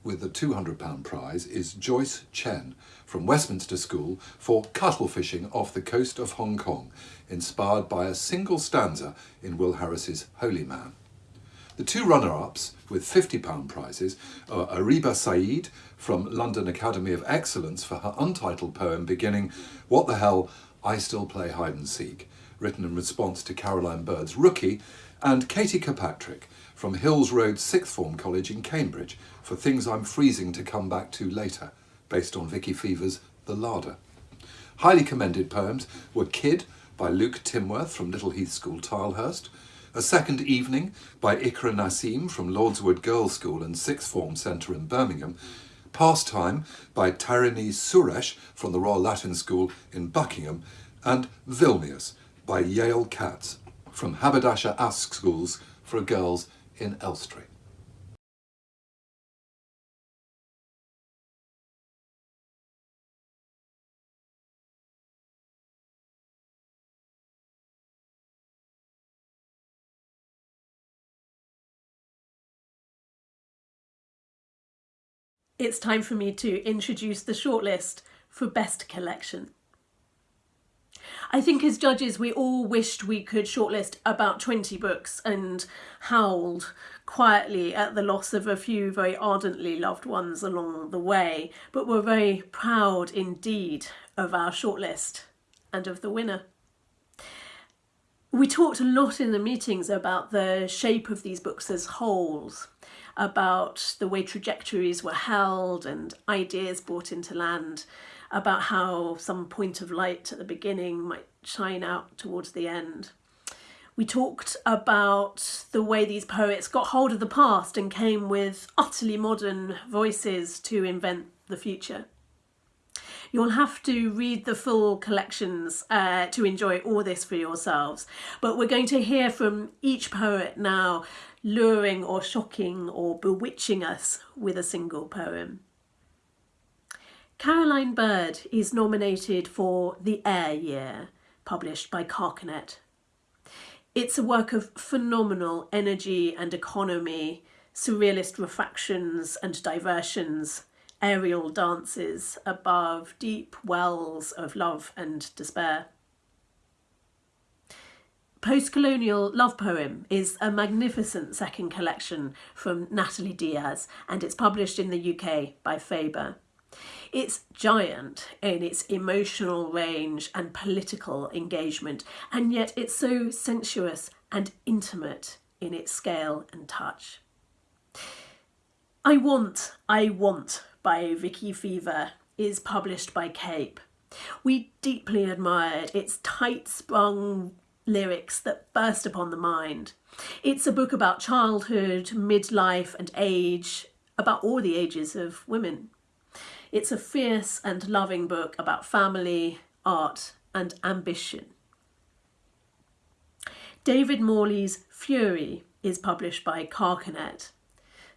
with the £200 prize is Joyce Chen from Westminster School for cuttle fishing off the coast of Hong Kong, inspired by a single stanza in Will Harris's Holy Man. The two runner-ups with £50 prizes are Ariba Saeed from London Academy of Excellence for her untitled poem beginning What the Hell, I Still Play Hide and Seek, written in response to Caroline Bird's Rookie, and Katie Kirkpatrick from Hills Road Sixth Form College in Cambridge for Things I'm Freezing to Come Back to Later, based on Vicky Feaver's The Larder. Highly commended poems were Kid by Luke Timworth from Little Heath School, Tilehurst, A Second Evening by Ikra Nassim from Lordswood Girls' School and Sixth Form Centre in Birmingham, Pastime by Tarini Suresh from the Royal Latin School in Buckingham, and Vilnius by Yale Katz from Haberdashers' Aske's School for Girls in Elstree. It's time for me to introduce the shortlist for Best Collection. I think as judges we all wished we could shortlist about 20 books and howled quietly at the loss of a few very ardently loved ones along the way, but we're very proud indeed of our shortlist and of the winner. We talked a lot in the meetings about the shape of these books as wholes, about the way trajectories were held and ideas brought into land, about how some point of light at the beginning might shine out towards the end. We talked about the way these poets got hold of the past and came with utterly modern voices to invent the future. You'll have to read the full collections uh, to enjoy all this for yourselves, but we're going to hear from each poet now, luring or shocking or bewitching us with a single poem. Caroline Bird is nominated for The Air Year, published by Carcanet. It's a work of phenomenal energy and economy, surrealist refractions and diversions, aerial dances above deep wells of love and despair. Post-colonial love poem is a magnificent second collection from Natalie Diaz and it's published in the UK by Faber. It's giant in its emotional range and political engagement, and yet it's so sensuous and intimate in its scale and touch. I Want, I Want by Vicky Feaver is published by Cape. We deeply admired its tight sprung lyrics that burst upon the mind. It's a book about childhood, midlife and age, about all the ages of women. It's a fierce and loving book about family, art, and ambition. David Morley's Fury is published by Carcanet.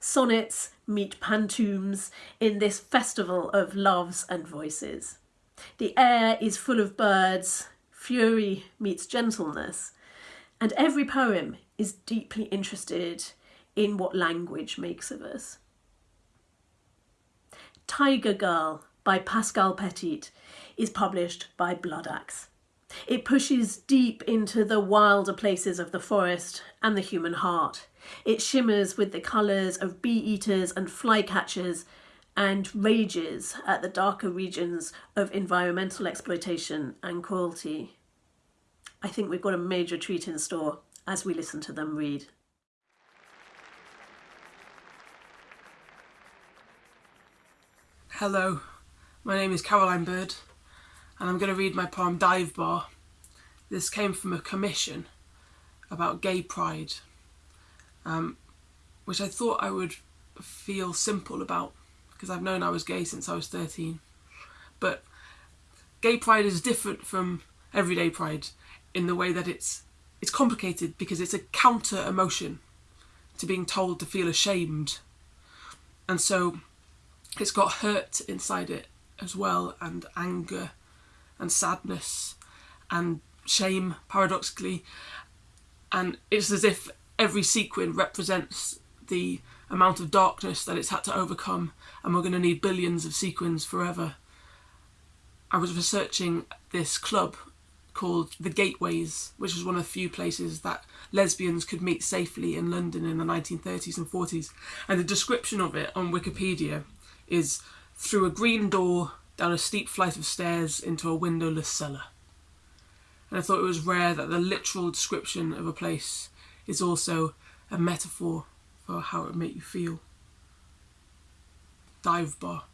Sonnets meet pantoums in this festival of loves and voices. The air is full of birds, fury meets gentleness, and every poem is deeply interested in what language makes of us. Tiger Girl by Pascale Petit is published by Bloodaxe. It pushes deep into the wilder places of the forest and the human heart. It shimmers with the colours of bee eaters and flycatchers and rages at the darker regions of environmental exploitation and cruelty. I think we've got a major treat in store as we listen to them read. Hello, my name is Caroline Bird and I'm going to read my poem Dive Bar. This came from a commission about gay pride, um, which I thought I would feel simple about because I've known I was gay since I was 13. But gay pride is different from everyday pride in the way that it's it's complicated because it's a counter emotion to being told to feel ashamed. And so it's got hurt inside it as well and anger and sadness and shame paradoxically and it's as if every sequin represents the amount of darkness that it's had to overcome and we're going to need billions of sequins forever. I was researching this club called The Gateways, which was one of the few places that lesbians could meet safely in London in the 1930s and 40s. And the description of it on Wikipedia is through a green door, down a steep flight of stairs, into a windowless cellar. And I thought it was rare that the literal description of a place is also a metaphor for how it would make you feel. Dive bar.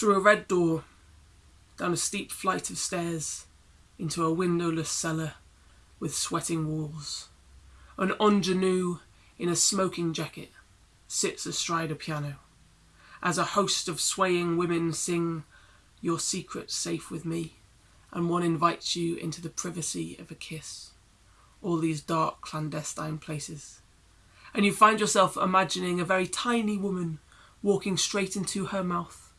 Through a red door, down a steep flight of stairs, into a windowless cellar with sweating walls. An ingenue in a smoking jacket sits astride a piano, as a host of swaying women sing Your secret safe with me, and one invites you into the privacy of a kiss. All these dark clandestine places. And you find yourself imagining a very tiny woman walking straight into her mouth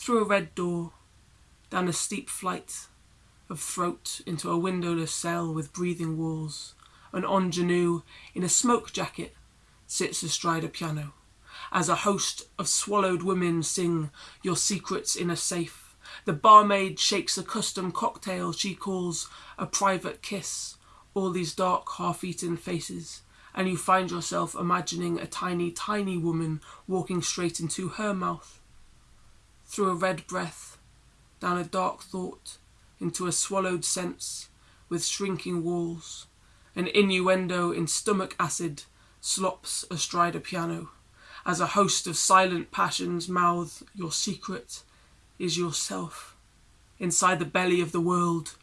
through a red door, down a steep flight of throat into a windowless cell with breathing walls. An ingenue in a smoke jacket sits astride a piano, as a host of swallowed women sing your secrets in a safe. The barmaid shakes a custom cocktail she calls a private kiss. All these dark, half-eaten faces, and you find yourself imagining a tiny, tiny woman walking straight into her mouth through a red breath, down a dark thought, into a swallowed sense with shrinking walls. An innuendo in stomach acid slops astride a piano, as a host of silent passions mouth your secret is yourself. Inside the belly of the world,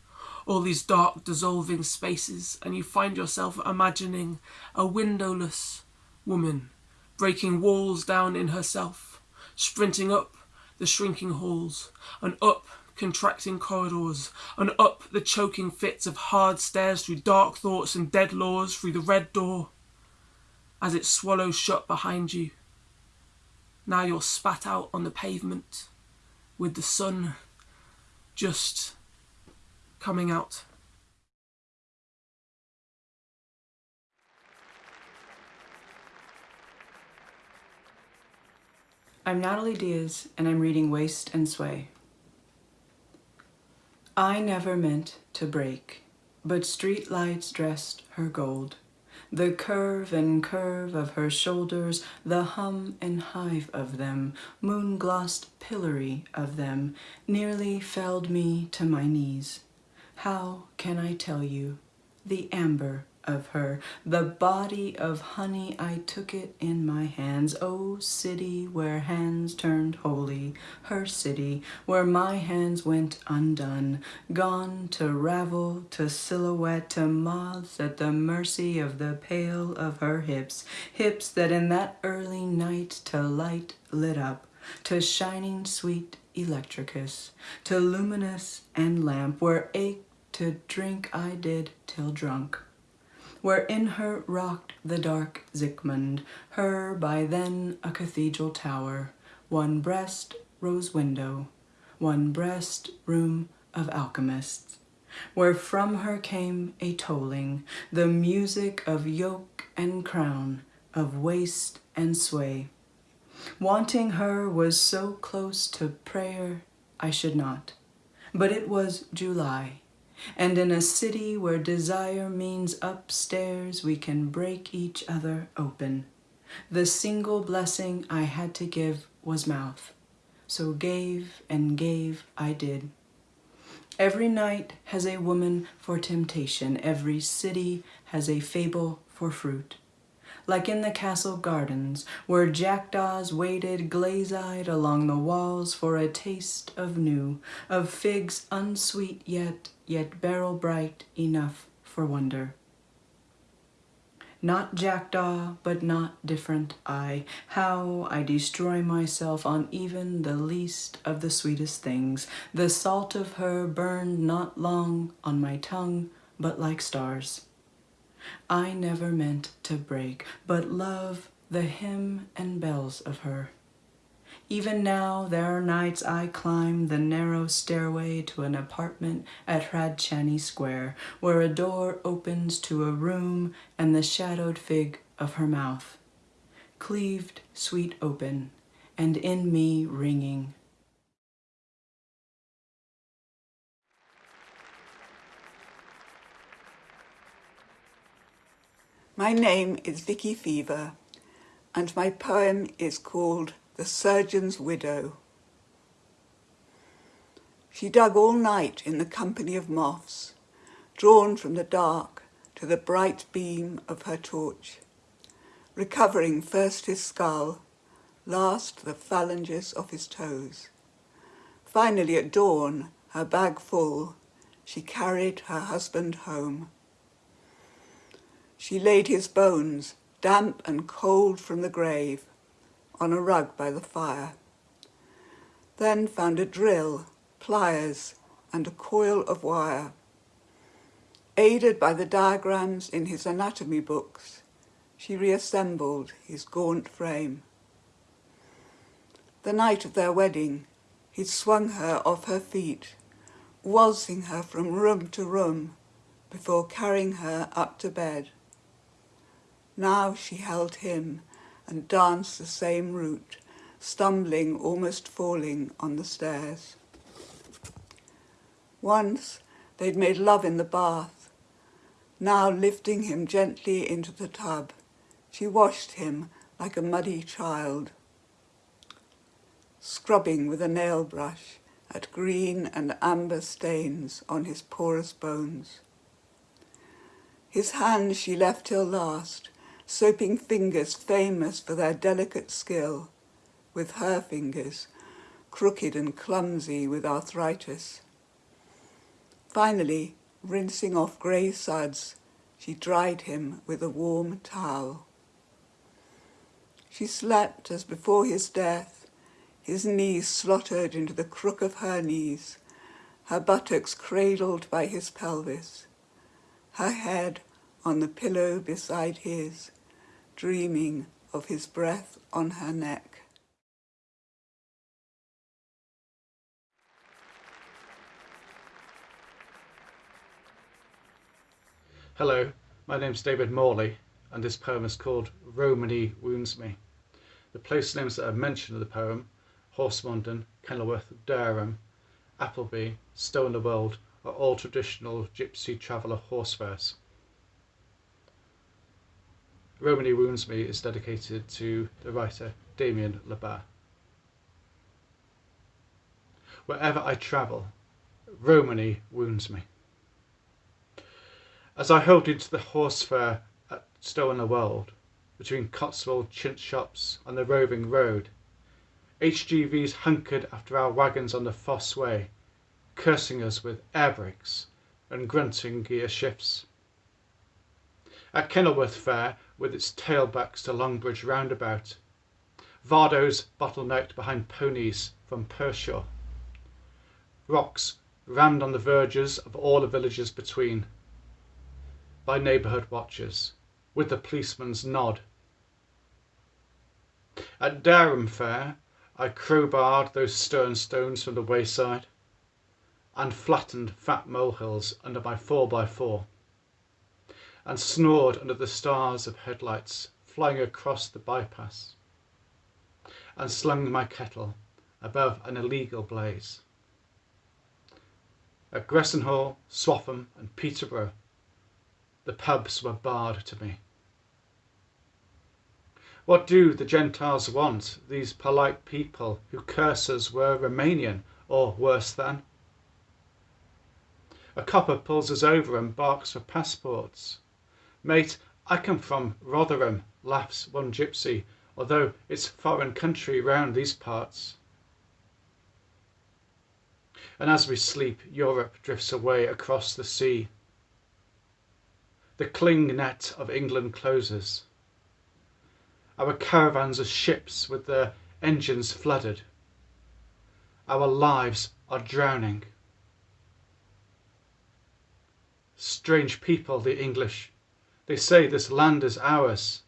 all these dark dissolving spaces, and you find yourself imagining a windowless woman breaking walls down in herself, sprinting up the shrinking halls, and up contracting corridors, and up the choking fits of hard stairs through dark thoughts and dead laws through the red door, as it swallows shut behind you. Now you're spat out on the pavement with the sun just coming out. I'm Natalie Diaz, and I'm reading Waist and Sway. I never meant to break, but street lights dressed her gold. The curve and curve of her shoulders, the hum and hive of them, moon-glossed pillory of them, nearly felled me to my knees. How can I tell you? The amber of her, the body of honey, I took it in my hands. O city where hands turned holy, her city where my hands went undone, gone to ravel, to silhouette, to moths at the mercy of the pale of her hips, hips that in that early night to light lit up, to shining sweet electricus, to luminous and lamp, where ache to drink I did till drunk where in her rocked the dark Zikmund, her by then a cathedral tower, one breast rose window, one breast room of alchemists, where from her came a tolling, the music of yoke and crown, of waist and sway. Wanting her was so close to prayer I should not, but it was July, and in a city where desire means upstairs, we can break each other open. The single blessing I had to give was mouth. So gave and gave I did. Every night has a woman for temptation. Every city has a fable for fruit like in the castle gardens, where jackdaws waited glaze-eyed along the walls for a taste of new, of figs unsweet yet, yet beryl-bright enough for wonder. Not jackdaw, but not different I, how I destroy myself on even the least of the sweetest things. The salt of her burned not long on my tongue, but like stars. I never meant to break, but love the hymn and bells of her. Even now there are nights I climb the narrow stairway to an apartment at Hradčany Square, where a door opens to a room and the shadowed fig of her mouth, cleaved sweet open, and in me ringing My name is Vicky Feaver, and my poem is called The Surgeon's Widow. She dug all night in the company of moths, drawn from the dark to the bright beam of her torch, recovering first his skull, last the phalanges of his toes. Finally at dawn, her bag full, she carried her husband home. She laid his bones, damp and cold from the grave, on a rug by the fire. Then found a drill, pliers, and a coil of wire. Aided by the diagrams in his anatomy books, she reassembled his gaunt frame. The night of their wedding, he swung her off her feet, waltzing her from room to room before carrying her up to bed. Now she held him and danced the same route, stumbling, almost falling on the stairs. Once they'd made love in the bath. Now lifting him gently into the tub, she washed him like a muddy child, scrubbing with a nail brush at green and amber stains on his porous bones. His hands she left till last, soaping fingers famous for their delicate skill, with her fingers, crooked and clumsy with arthritis. Finally, rinsing off grey suds, she dried him with a warm towel. She slept as before his death, his knees slotted into the crook of her knees, her buttocks cradled by his pelvis, her head on the pillow beside his, dreaming of his breath on her neck. Hello, my name's David Morley, and this poem is called Romany Wounds Me. The place names that are mentioned in the poem, Horsmonden, Kenilworth, Durham, Appleby, Stow in the Wold, are all traditional gypsy traveller horse fairs. Romany Wounds Me is dedicated to the writer Damian Le Bas. Wherever I travel, Romany wounds me. As I hurried into the horse fair at Stow-on-the-Wold, between Cotswold chintz shops and the roving road, HGVs hunkered after our wagons on the Fosse Way, cursing us with air brakes and grunting gear shifts. At Kenilworth Fair, with its tailbacks to Longbridge roundabout, Vardos bottlenecked behind ponies from Pershore. Rocks rammed on the verges of all the villages between, by neighbourhood watchers, with the policeman's nod. At Dereham Fair, I crowbarred those stern stones from the wayside, and flattened fat molehills under my 4x4, and snored under the stars of headlights flying across the bypass, and slung my kettle above an illegal blaze. At Gressenhall, Swaffham, and Peterborough, the pubs were barred to me. What do the Gentiles want, these polite people who curse us were Romanian or worse than? A copper pulls us over and barks for passports. Mate, I come from Rotherham, laughs one gypsy, although it's foreign country round these parts. And as we sleep, Europe drifts away across the sea. The cling net of England closes. Our caravans are ships with their engines flooded. Our lives are drowning. Strange people, the English. They say this land is ours,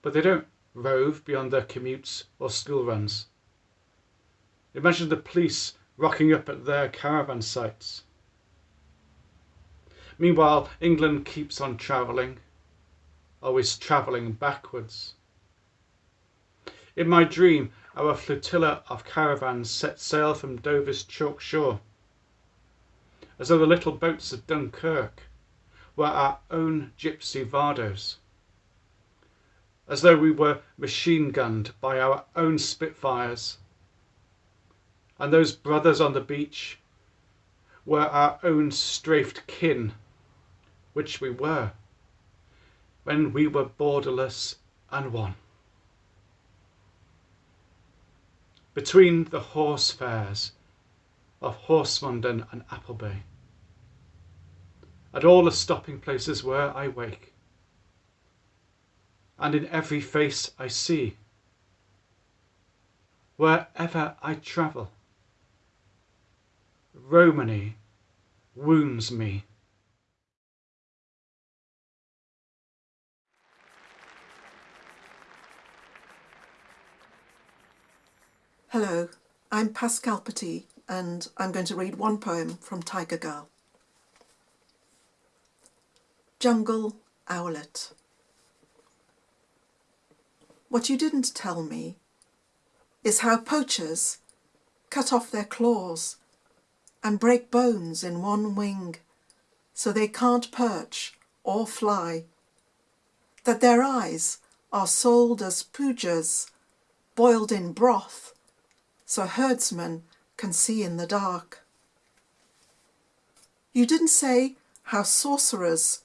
but they don't rove beyond their commutes or school runs. Imagine the police rocking up at their caravan sites. Meanwhile, England keeps on travelling, always travelling backwards. In my dream, our flotilla of caravans set sail from Dover's chalk shore, as though the little boats of Dunkirk were our own gypsy Vardos, as though we were machine gunned by our own Spitfires, and those brothers on the beach were our own strafed kin, which we were, when we were borderless and one. between the horse fairs of Horsmonden and Appleby, at all the stopping places where I wake, and in every face I see, wherever I travel, Romany wounds me. Hello, I'm Pascale Petit and I'm going to read one poem from Tiger Girl. Jungle Owlet What you didn't tell me is how poachers cut off their claws and break bones in one wing so they can't perch or fly, that their eyes are sold as poojas boiled in broth so herdsmen can see in the dark. You didn't say how sorcerers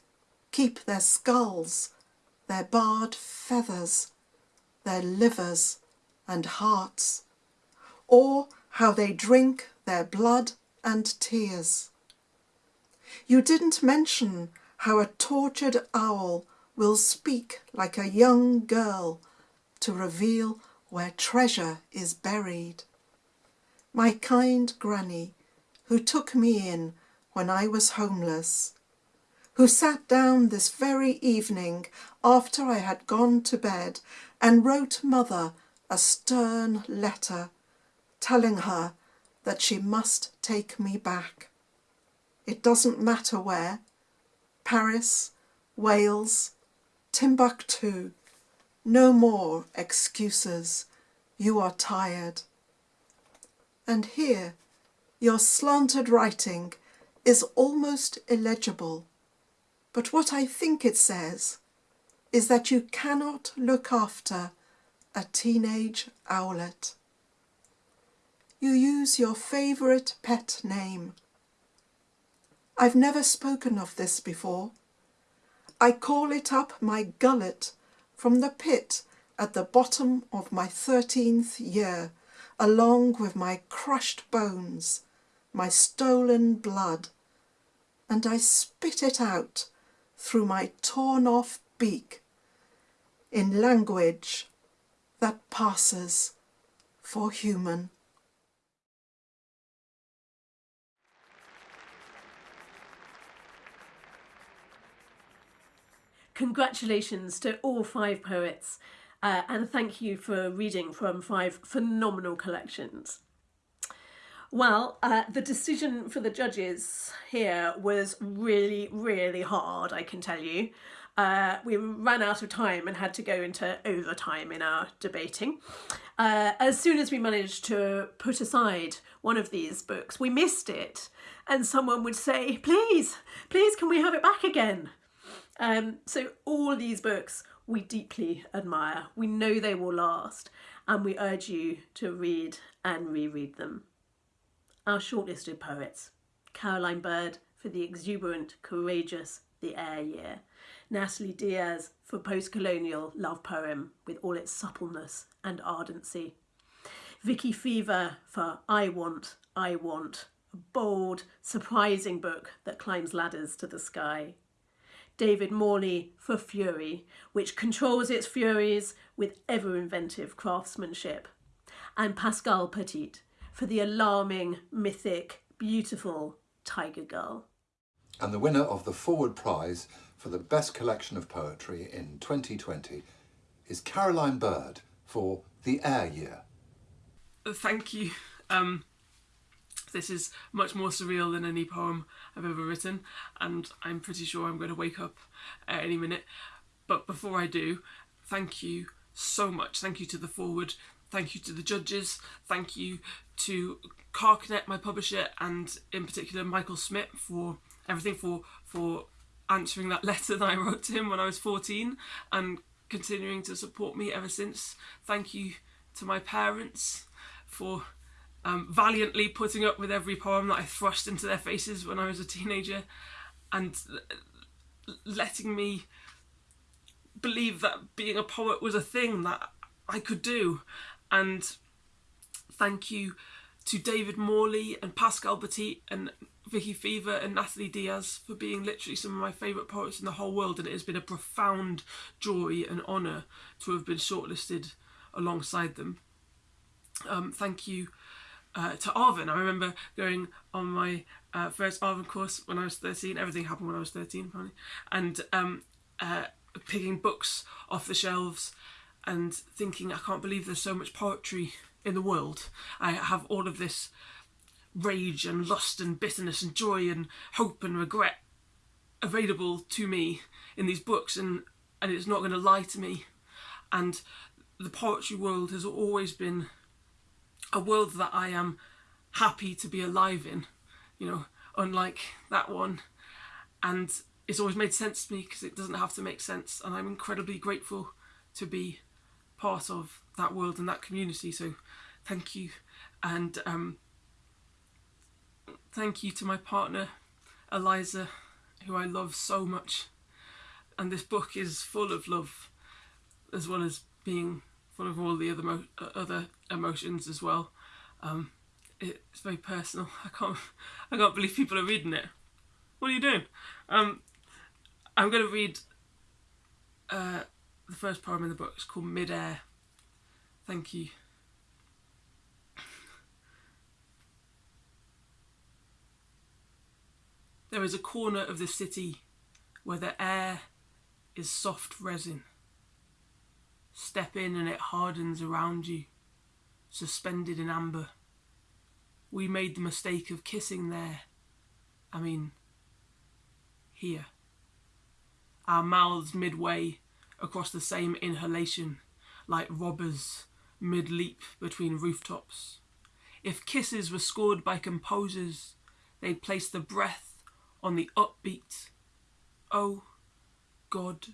keep their skulls, their barred feathers, their livers and hearts, or how they drink their blood and tears. You didn't mention how a tortured owl will speak like a young girl to reveal where treasure is buried my kind granny, who took me in when I was homeless, who sat down this very evening after I had gone to bed and wrote mother a stern letter telling her that she must take me back. It doesn't matter where, Paris, Wales, Timbuktu, no more excuses. You are tired. And here, your slanted writing is almost illegible. But what I think it says is that you cannot look after a teenage owlet. You use your favourite pet name. I've never spoken of this before, I call it up my gullet from the pit at the bottom of my thirteenth year, along with my crushed bones, my stolen blood, and I spit it out through my torn off beak in language that passes for human. Congratulations to all five poets, uh, and thank you for reading from five phenomenal collections. Well, uh, the decision for the judges here was really, really hard, I can tell you. Uh, we ran out of time and had to go into overtime in our debating. Uh, as soon as we managed to put aside one of these books, we missed it, and someone would say, Please, please, can we have it back again? Um, so all these books we deeply admire. We know they will last and we urge you to read and reread them. Our shortlisted poets, Caroline Bird for the exuberant, courageous The Air Year, Natalie Diaz for post-colonial love poem with all its suppleness and ardency, Vicky Feaver for I Want, I Want, a bold, surprising book that climbs ladders to the sky, David Morley for Fury, which controls its furies with ever inventive craftsmanship, and Pascale Petit for the alarming, mythic, beautiful Tiger Girl. And the winner of the Forward Prize for the best collection of poetry in 2020 is Caroline Bird for The Air Year. Thank you. Um, this is much more surreal than any poem I've ever written, and I'm pretty sure I'm going to wake up at any minute. But before I do, thank you so much. Thank you to the Forward. Thank you to the judges. Thank you to Carcanet, my publisher, and in particular Michael Smith for everything for for answering that letter that I wrote to him when I was 14 and continuing to support me ever since. Thank you to my parents for um, valiantly putting up with every poem that I thrust into their faces when I was a teenager and letting me believe that being a poet was a thing that I could do. And thank you to David Morley and Pascale Petit and Vicky Feaver and Natalie Diaz for being literally some of my favourite poets in the whole world and it has been a profound joy and honour to have been shortlisted alongside them. Um, thank you uh, to Arvon. I remember going on my uh, first Arvon course when I was 13. Everything happened when I was 13, apparently. And um, uh, picking books off the shelves and thinking, I can't believe there's so much poetry in the world. I have all of this rage and lust and bitterness and joy and hope and regret available to me in these books and, and it's not going to lie to me. And the poetry world has always been a world that I am happy to be alive in, you know, unlike that one. And it's always made sense to me because it doesn't have to make sense. And I'm incredibly grateful to be part of that world and that community. So thank you. And um, thank you to my partner, Eliza, who I love so much. And this book is full of love as well as being full of all the other uh, other emotions as well. Um, it's very personal. I can't I can't believe people are reading it. What are you doing? Um, I'm going to read uh, the first poem in the book. It's called Midair. Thank you. There is a corner of the city where the air is soft resin. Step in and it hardens around you, suspended in amber. We made the mistake of kissing there. I mean, here. Our mouths midway across the same inhalation, like robbers mid leap between rooftops. If kisses were scored by composers, they'd place the breath on the upbeat. Oh, God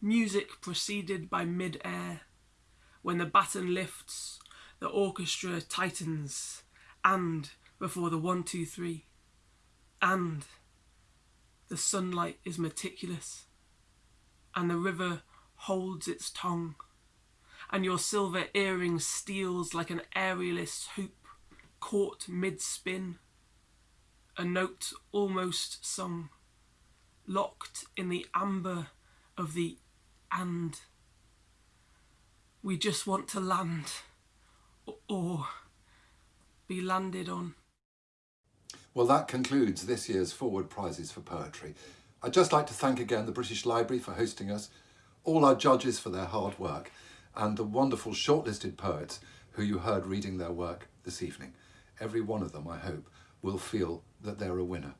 Music preceded by mid-air. When the baton lifts, the orchestra tightens. And before the one, two, three. And the sunlight is meticulous, and the river holds its tongue, and your silver earring steals like an aerialist hoop caught mid spin, a note almost sung, locked in the amber of the and. We just want to land or be landed on. Well, that concludes this year's Forward Prizes for Poetry. I'd just like to thank again the British Library for hosting us, all our judges for their hard work, and the wonderful shortlisted poets who you heard reading their work this evening. Every one of them, I hope, will feel that they're a winner.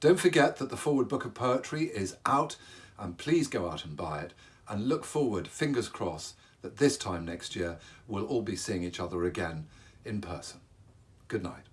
Don't forget that the Forward Book of Poetry is out, and please go out and buy it, and look forward, fingers crossed, that this time next year we'll all be seeing each other again in person. Good night.